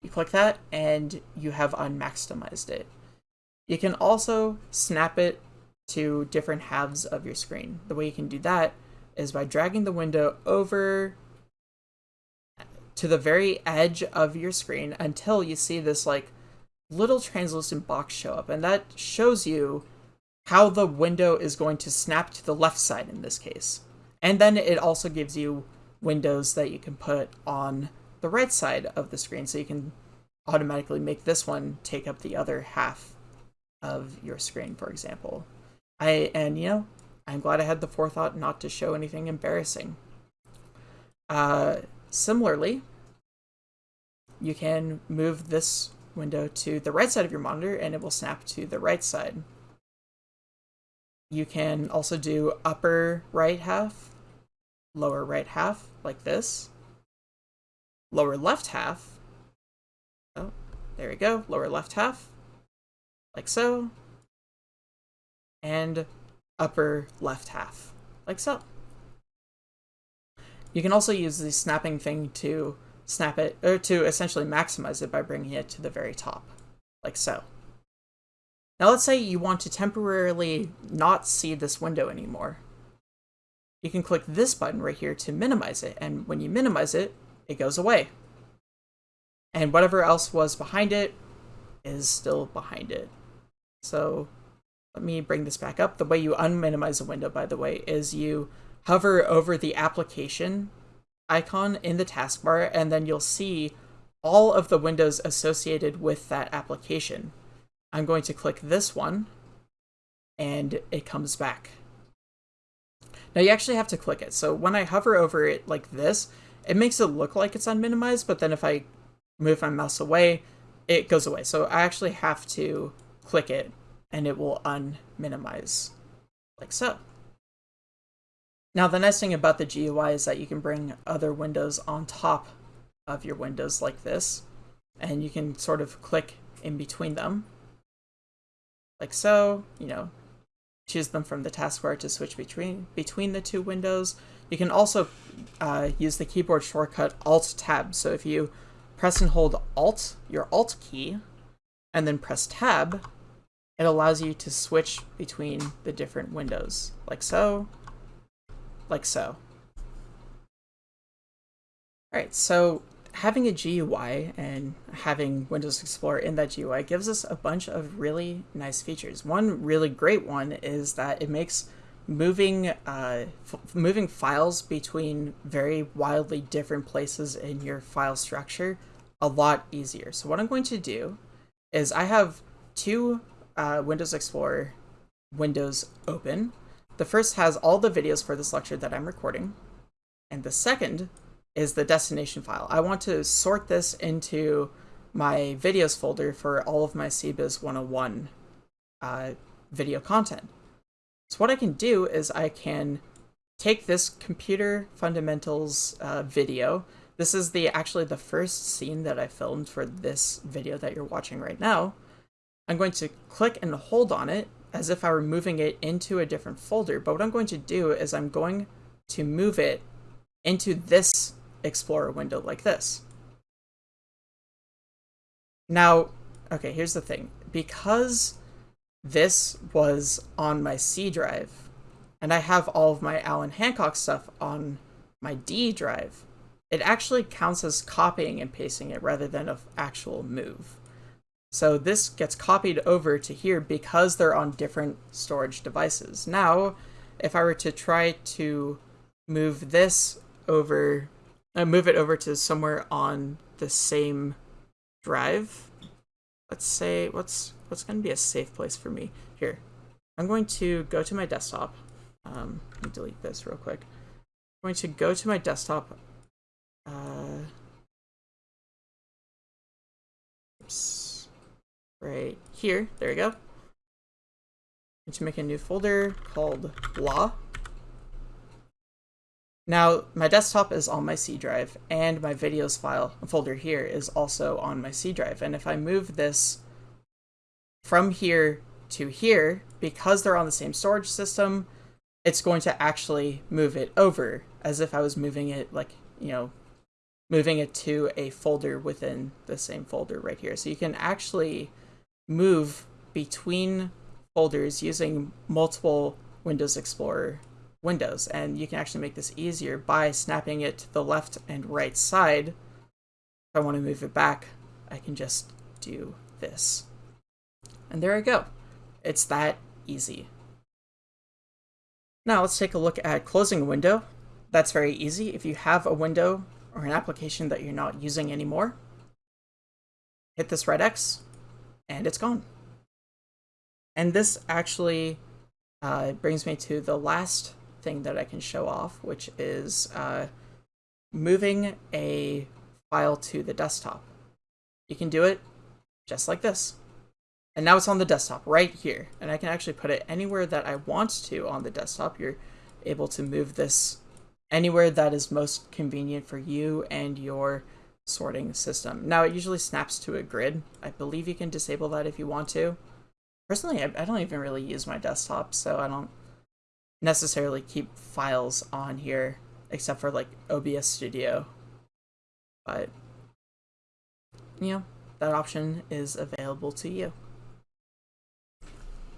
You click that and you have unmaximized it. You can also snap it to different halves of your screen. The way you can do that is by dragging the window over to the very edge of your screen until you see this like little translucent box show up and that shows you how the window is going to snap to the left side in this case. And then it also gives you windows that you can put on the right side of the screen so you can automatically make this one take up the other half of your screen, for example. I and you know, I'm glad I had the forethought not to show anything embarrassing. Uh, similarly, you can move this window to the right side of your monitor and it will snap to the right side. You can also do upper right half, lower right half, like this. Lower left half. Oh, there we go. Lower left half, like so. And upper left half, like so. You can also use the snapping thing to snap it, or to essentially maximize it by bringing it to the very top, like so. Now let's say you want to temporarily not see this window anymore. You can click this button right here to minimize it, and when you minimize it, it goes away. And whatever else was behind it is still behind it. So let me bring this back up. The way you unminimize a window, by the way, is you hover over the application icon in the taskbar, and then you'll see all of the windows associated with that application. I'm going to click this one, and it comes back. Now you actually have to click it. So when I hover over it like this, it makes it look like it's unminimized, but then if I move my mouse away, it goes away. So I actually have to click it and it will unminimize like so. Now the nice thing about the GUI is that you can bring other windows on top of your windows like this, and you can sort of click in between them, like so, you know, choose them from the taskbar to switch between between the two windows. You can also uh, use the keyboard shortcut Alt-Tab, so if you press and hold Alt, your Alt key, and then press Tab, it allows you to switch between the different windows, like so, like so. Alright, so having a GUI and having Windows Explorer in that GUI gives us a bunch of really nice features. One really great one is that it makes moving uh, moving files between very wildly different places in your file structure a lot easier. So what I'm going to do is I have two uh, Windows Explorer windows open. The first has all the videos for this lecture that I'm recording, and the second is the destination file. I want to sort this into my videos folder for all of my CBiz 101 uh, video content. So what I can do is I can take this computer fundamentals uh, video. This is the actually the first scene that I filmed for this video that you're watching right now. I'm going to click and hold on it as if I were moving it into a different folder. But what I'm going to do is I'm going to move it into this Explorer window like this. Now, okay, here's the thing. Because this was on my C drive, and I have all of my Allan Hancock stuff on my D drive, it actually counts as copying and pasting it rather than an actual move. So this gets copied over to here because they're on different storage devices. Now, if I were to try to move this over, uh, move it over to somewhere on the same drive. Let's say what's what's going to be a safe place for me here. I'm going to go to my desktop. Um, let me delete this real quick. I'm going to go to my desktop. Uh, oops, right here. There we go. To make a new folder called blah. Now, my desktop is on my C drive, and my videos file folder here is also on my C drive. And if I move this from here to here, because they're on the same storage system, it's going to actually move it over as if I was moving it like, you know, moving it to a folder within the same folder right here. So you can actually move between folders using multiple Windows Explorer windows. And you can actually make this easier by snapping it to the left and right side. If I want to move it back, I can just do this. And there I go. It's that easy. Now let's take a look at closing a window. That's very easy. If you have a window or an application that you're not using anymore, hit this red X, and it's gone. And this actually uh, brings me to the last thing that I can show off, which is uh, moving a file to the desktop. You can do it just like this. And now it's on the desktop right here. And I can actually put it anywhere that I want to on the desktop. You're able to move this anywhere that is most convenient for you and your sorting system. Now it usually snaps to a grid. I believe you can disable that if you want to. Personally, I, I don't even really use my desktop, so I don't necessarily keep files on here except for like OBS Studio. But, you know, that option is available to you.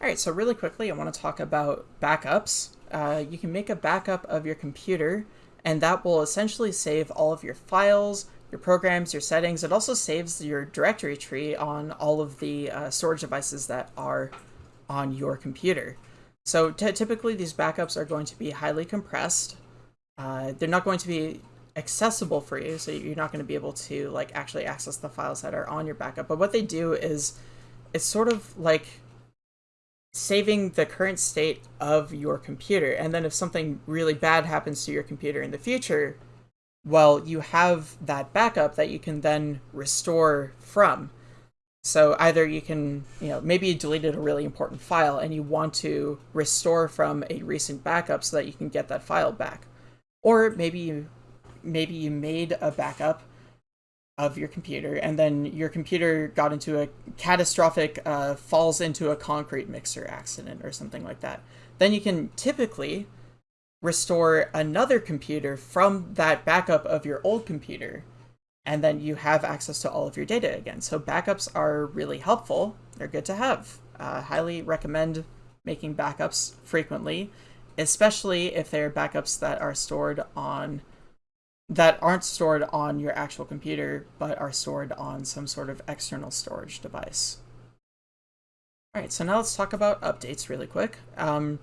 Alright, so really quickly I want to talk about backups. Uh, you can make a backup of your computer and that will essentially save all of your files, your programs, your settings. It also saves your directory tree on all of the uh, storage devices that are on your computer. So typically these backups are going to be highly compressed. Uh, they're not going to be accessible for you, so you're not going to be able to like actually access the files that are on your backup. But what they do is it's sort of like saving the current state of your computer. And then if something really bad happens to your computer in the future, well, you have that backup that you can then restore from. So either you can, you know, maybe you deleted a really important file and you want to restore from a recent backup so that you can get that file back. Or maybe you maybe you made a backup of your computer and then your computer got into a catastrophic uh, falls into a concrete mixer accident or something like that. Then you can typically restore another computer from that backup of your old computer and then you have access to all of your data again. So backups are really helpful. They're good to have. Uh, highly recommend making backups frequently, especially if they're backups that are stored on that aren't stored on your actual computer, but are stored on some sort of external storage device. All right, so now let's talk about updates really quick. Um,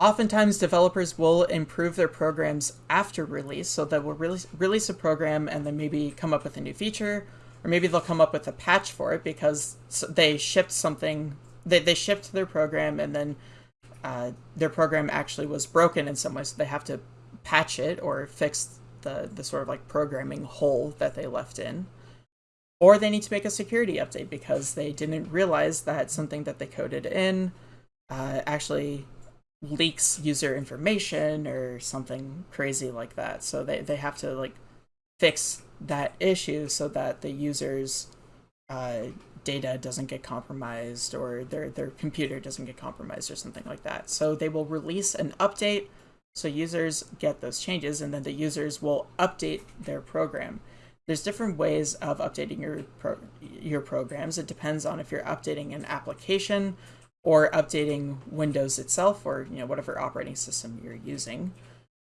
Oftentimes, developers will improve their programs after release, so they will release, release a program and then maybe come up with a new feature, or maybe they'll come up with a patch for it because they shipped something, they, they shipped their program and then uh, their program actually was broken in some way, so they have to patch it or fix the, the sort of like programming hole that they left in. Or they need to make a security update because they didn't realize that something that they coded in uh, actually leaks user information or something crazy like that. So they, they have to like fix that issue so that the user's uh, data doesn't get compromised or their, their computer doesn't get compromised or something like that. So they will release an update so users get those changes and then the users will update their program. There's different ways of updating your pro your programs. It depends on if you're updating an application or updating Windows itself or you know whatever operating system you're using.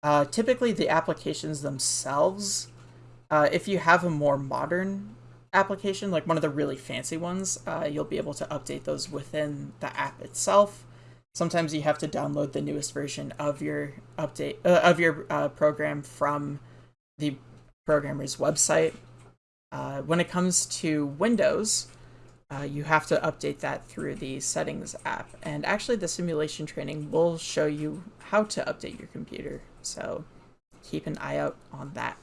Uh, typically, the applications themselves, uh, if you have a more modern application, like one of the really fancy ones, uh, you'll be able to update those within the app itself. Sometimes you have to download the newest version of your update uh, of your uh, program from the programmer's website. Uh, when it comes to Windows, uh, you have to update that through the settings app. And actually the simulation training will show you how to update your computer. So keep an eye out on that.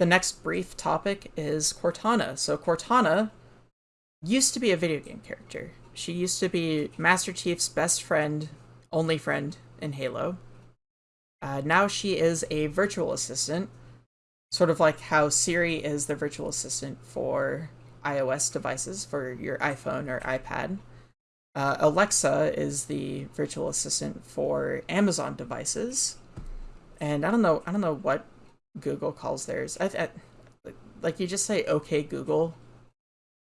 The next brief topic is Cortana. So Cortana used to be a video game character. She used to be Master Chief's best friend, only friend in Halo. Uh, now she is a virtual assistant, sort of like how Siri is the virtual assistant for iOS devices, for your iPhone or iPad. Uh, Alexa is the virtual assistant for Amazon devices, and I don't know, I don't know what Google calls theirs. I, I, like you just say "Okay Google,"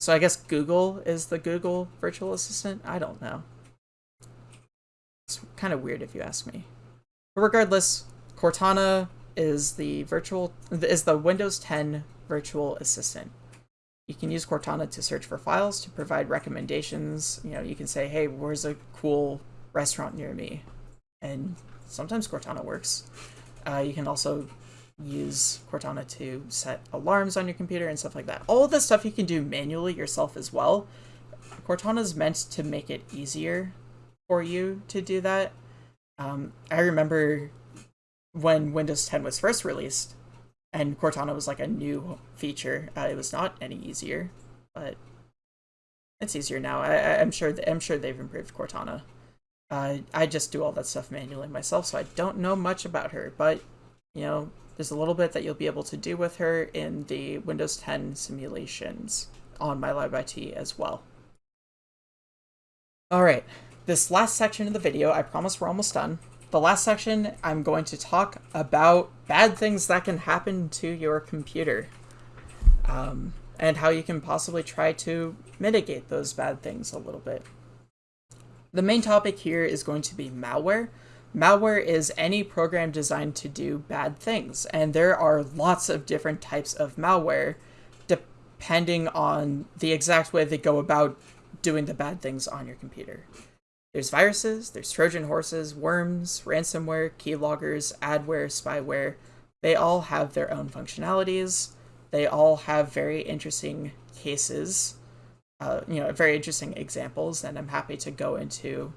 so I guess Google is the Google virtual assistant. I don't know. It's kind of weird if you ask me. But regardless, Cortana is the virtual is the Windows 10 virtual assistant. You can use Cortana to search for files, to provide recommendations. You know, you can say, hey, where's a cool restaurant near me? And sometimes Cortana works. Uh, you can also use Cortana to set alarms on your computer and stuff like that. All of the stuff you can do manually yourself as well. Cortana is meant to make it easier for you to do that. Um, I remember when Windows 10 was first released, and Cortana was like a new feature. Uh, it was not any easier, but it's easier now. I, am sure. I'm sure they've improved Cortana. Uh, I just do all that stuff manually myself, so I don't know much about her. But you know, there's a little bit that you'll be able to do with her in the Windows 10 simulations on MyLabIT as well. All right, this last section of the video, I promise we're almost done. The last section, I'm going to talk about bad things that can happen to your computer um, and how you can possibly try to mitigate those bad things a little bit. The main topic here is going to be malware. Malware is any program designed to do bad things, and there are lots of different types of malware depending on the exact way they go about doing the bad things on your computer. There's viruses, there's Trojan horses, worms, ransomware, keyloggers, adware, spyware. They all have their own functionalities. They all have very interesting cases, uh, you know, very interesting examples, and I'm happy to go into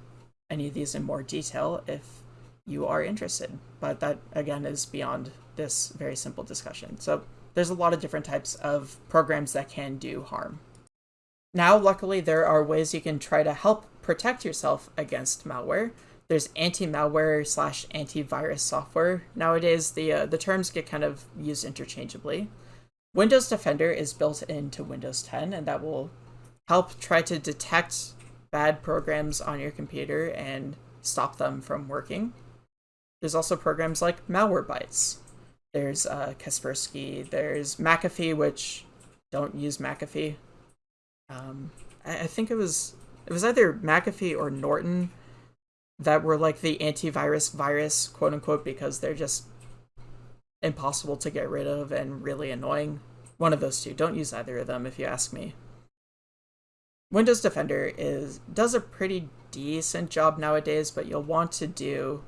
any of these in more detail if you are interested. But that, again, is beyond this very simple discussion. So there's a lot of different types of programs that can do harm. Now, luckily, there are ways you can try to help protect yourself against malware. There's anti-malware slash antivirus software. Nowadays, the uh, the terms get kind of used interchangeably. Windows Defender is built into Windows 10, and that will help try to detect bad programs on your computer and stop them from working. There's also programs like Malwarebytes. There's uh, Kaspersky. There's McAfee, which don't use McAfee. Um, I, I think it was it was either McAfee or Norton that were like the antivirus virus, quote unquote, because they're just impossible to get rid of and really annoying. One of those two. Don't use either of them if you ask me. Windows Defender is does a pretty decent job nowadays, but you'll want to do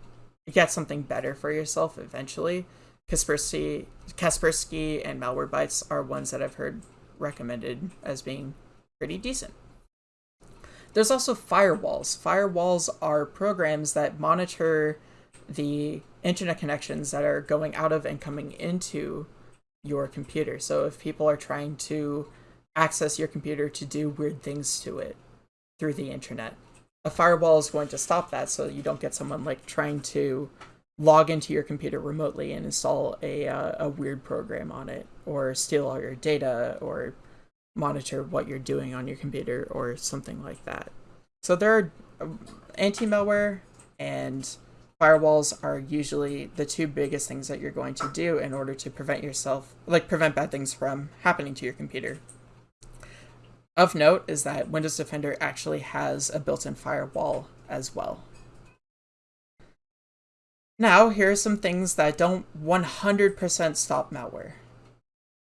get something better for yourself eventually. Kaspersky, Kaspersky and Malwarebytes are ones that I've heard recommended as being pretty decent. There's also firewalls. Firewalls are programs that monitor the internet connections that are going out of and coming into your computer. So if people are trying to access your computer to do weird things to it through the internet, a firewall is going to stop that so you don't get someone like trying to log into your computer remotely and install a, uh, a weird program on it or steal all your data or monitor what you're doing on your computer or something like that. So there are um, anti-malware and firewalls are usually the two biggest things that you're going to do in order to prevent yourself, like prevent bad things from happening to your computer. Of note is that Windows Defender actually has a built-in firewall as well. Now, here are some things that don't 100% stop malware.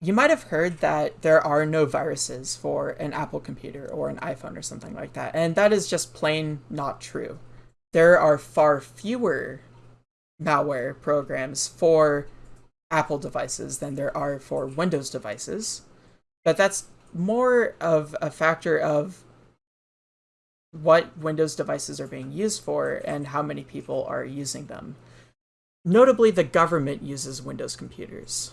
You might have heard that there are no viruses for an Apple computer or an iPhone or something like that, and that is just plain not true. There are far fewer malware programs for Apple devices than there are for Windows devices. But that's more of a factor of what Windows devices are being used for and how many people are using them. Notably, the government uses Windows computers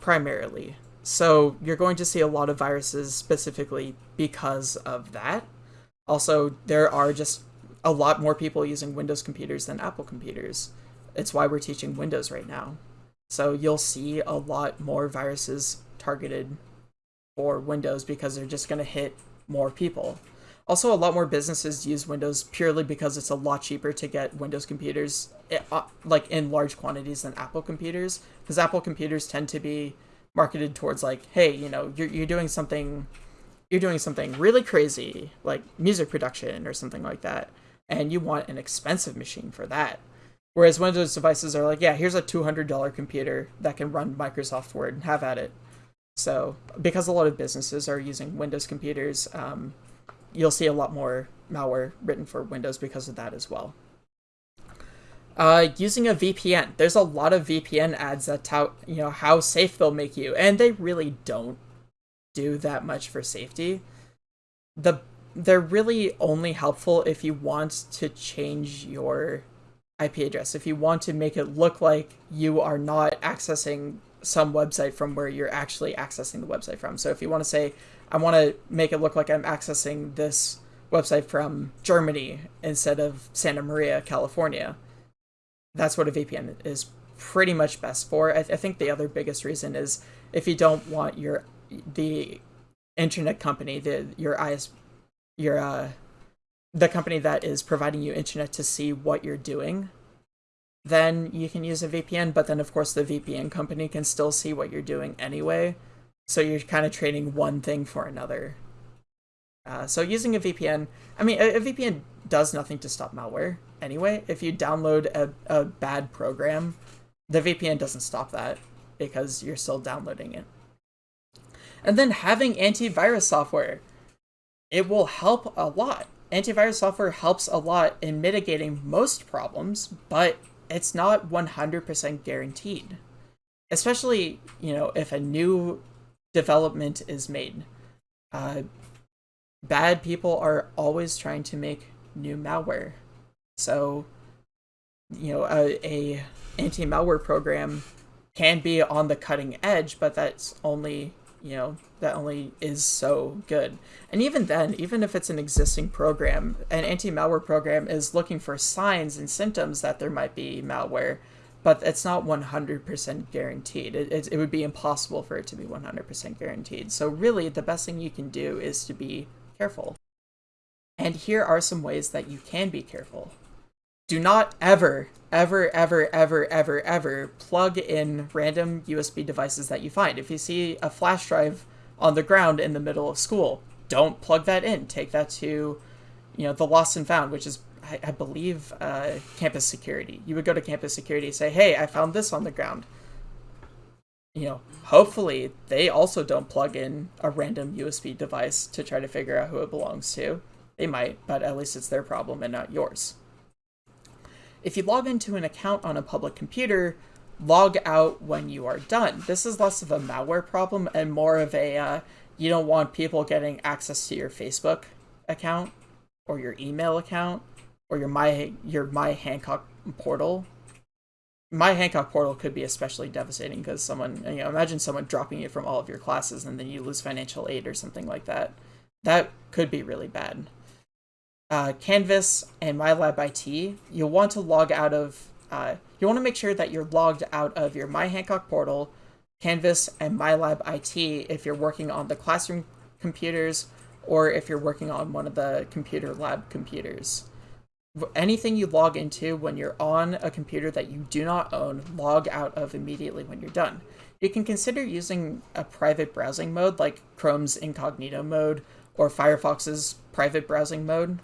primarily. So you're going to see a lot of viruses specifically because of that. Also, there are just a lot more people using Windows computers than Apple computers. It's why we're teaching Windows right now. So you'll see a lot more viruses targeted for Windows because they're just going to hit more people. Also, a lot more businesses use Windows purely because it's a lot cheaper to get Windows computers eh, uh, like in large quantities than Apple computers because Apple computers tend to be marketed towards like, hey, you know, you're you're doing something you're doing something really crazy like music production or something like that and you want an expensive machine for that. Whereas Windows devices are like, yeah, here's a $200 computer that can run Microsoft Word and have at it. So, because a lot of businesses are using Windows computers, um, you'll see a lot more malware written for Windows because of that as well. Uh, using a VPN, there's a lot of VPN ads that tout, you know, how safe they'll make you, and they really don't do that much for safety. The they're really only helpful if you want to change your IP address. If you want to make it look like you are not accessing some website from where you're actually accessing the website from. So if you want to say, I want to make it look like I'm accessing this website from Germany instead of Santa Maria, California. That's what a VPN is pretty much best for. I, th- I think the other biggest reason is if you don't want your the internet company, the your IS your uh the company that is providing you internet to see what you're doing, then you can use a VPN. But then, of course, the VPN company can still see what you're doing anyway. So you're kind of trading one thing for another. Uh, so using a VPN, I mean, a, a, VPN does nothing to stop malware anyway. If you download a, a bad program, the VPN doesn't stop that because you're still downloading it. And then having antivirus software, it will help a lot. Antivirus software helps a lot in mitigating most problems, but it's not 100% guaranteed. Especially, you know, if a new development is made. Uh, bad people are always trying to make new malware. So, you know, a, a anti-malware program can be on the cutting edge, but that's only, you know, that only is so good. And even then, even if it's an existing program, an anti-malware program is looking for signs and symptoms that there might be malware but it's not 100% guaranteed. It, it, it, would be impossible for it to be 100% guaranteed. So really, the best thing you can do is to be careful. And here are some ways that you can be careful. Do not ever, ever, ever, ever, ever, ever plug in random USB devices that you find. If you see a flash drive on the ground in the middle of school, don't plug that in. Take that to, you know, the lost and found, which is I, I believe, uh, campus security. You would go to campus security and say, hey, I found this on the ground. You know, hopefully they also don't plug in a random USB device to try to figure out who it belongs to. They might, but at least it's their problem and not yours. If you log into an account on a public computer, log out when you are done. This is less of a malware problem and more of a uh, you don't want people getting access to your Facebook account or your email account or your my your my Hancock portal. My Hancock portal could be especially devastating because someone you know imagine someone dropping it from all of your classes and then you lose financial aid or something like that. That could be really bad. Uh, Canvas and MyLab IT, you'll want to log out of. Uh, you want to make sure that you're logged out of your My Hancock portal, Canvas, and MyLab IT if you're working on the classroom computers or if you're working on one of the computer lab computers anything you log into when you're on a computer that you do not own, log out of immediately when you're done. You can consider using a private browsing mode like Chrome's incognito mode or Firefox's private browsing mode.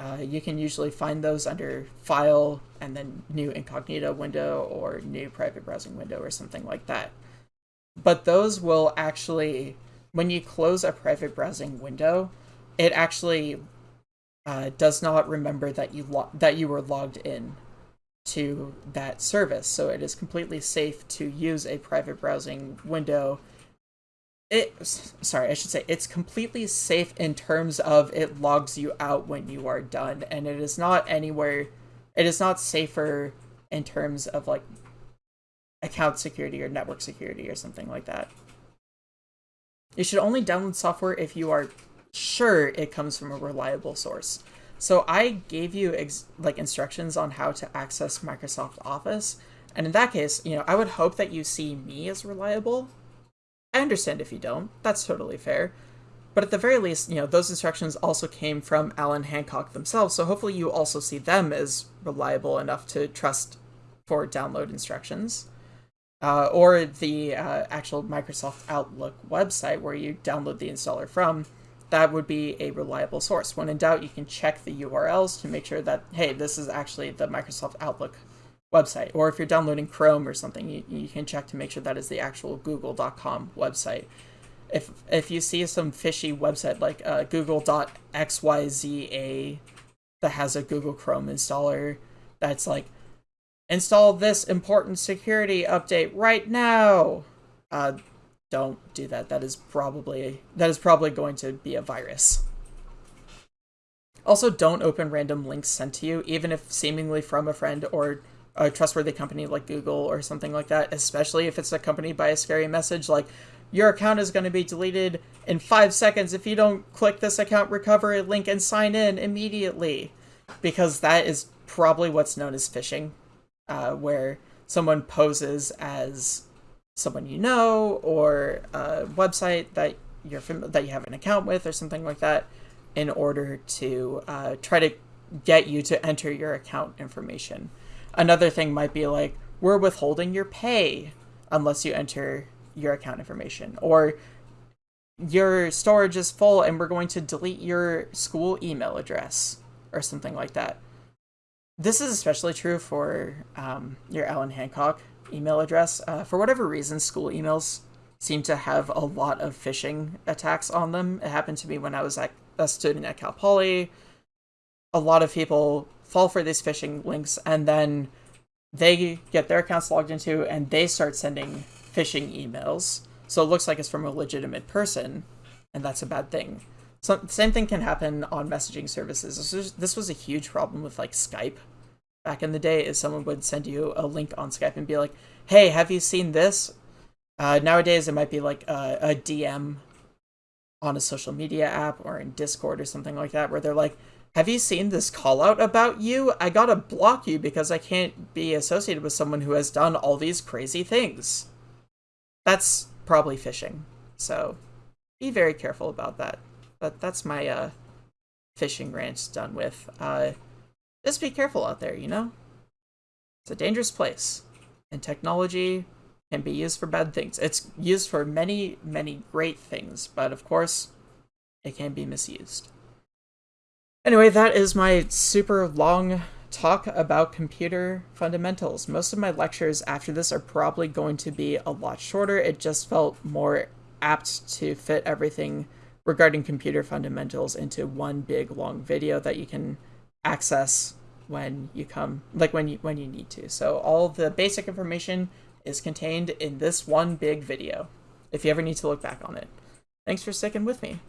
Uh, you can usually find those under File and then New Incognito window or New Private Browsing window or something like that. But those will actually, when you close a private browsing window, it actually uh, does not remember that you that you were logged in to that service. So it is completely safe to use a private browsing window. It sorry, I should say it's completely safe in terms of it logs you out when you are done and it is not anywhere it is not safer in terms of like account security or network security or something like that. You should only download software if you are sure it comes from a reliable source. So I gave you like instructions on how to access Microsoft Office, and in that case, you know, I would hope that you see me as reliable. I understand if you don't. That's totally fair. But at the very least, you know, those instructions also came from Allan Hancock themselves, so hopefully you also see them as reliable enough to trust for download instructions. Uh, or the uh, actual Microsoft Outlook website where you download the installer from that would be a reliable source. When in doubt, you can check the URLs to make sure that, hey, this is actually the Microsoft Outlook website. Or if you're downloading Chrome or something, you, you can check to make sure that is the actual google.com website. If, if you see some fishy website like uh, google.xyza that has a Google Chrome installer that's like, install this important security update right now, uh, don't do that. That is probably that is probably going to be a virus. Also, don't open random links sent to you, even if seemingly from a friend or a trustworthy company like Google or something like that, especially if it's accompanied by a scary message like, your account is going to be deleted in five seconds if you don't click this account recovery link and sign in immediately. Because that is probably what's known as phishing, uh, where someone poses as someone you know or a website that you're that you have an account with or something like that in order to uh, try to get you to enter your account information. Another thing might be like, we're withholding your pay unless you enter your account information. Or your storage is full and we're going to delete your school email address or something like that. This is especially true for um, your Allan Hancock email address. Uh, for whatever reason, school emails seem to have a lot of phishing attacks on them. It happened to me when I was at, a student at Cal Poly. A lot of people fall for these phishing links and then they get their accounts logged into and they start sending phishing emails. So it looks like it's from a legitimate person, and that's a bad thing. So same thing can happen on messaging services. This was, this was a huge problem with like Skype back in the day is someone would send you a link on Skype and be like, hey, have you seen this? Uh, nowadays, it might be like a, a DM on a social media app or in Discord or something like that, where they're like, have you seen this call out about you? I gotta block you because I can't be associated with someone who has done all these crazy things. That's probably phishing. So be very careful about that. But that's my uh, phishing rant done with. Uh, just be careful out there, you know? It's a dangerous place. And technology can be used for bad things. It's used for many, many great things, but of course, it can be misused. Anyway, that is my super long talk about computer fundamentals. Most of my lectures after this are probably going to be a lot shorter. It just felt more apt to fit everything regarding computer fundamentals into one big long video that you can access when you come like when you when you need to. So all the basic information is contained in this one big video if you ever need to look back on it. Thanks for sticking with me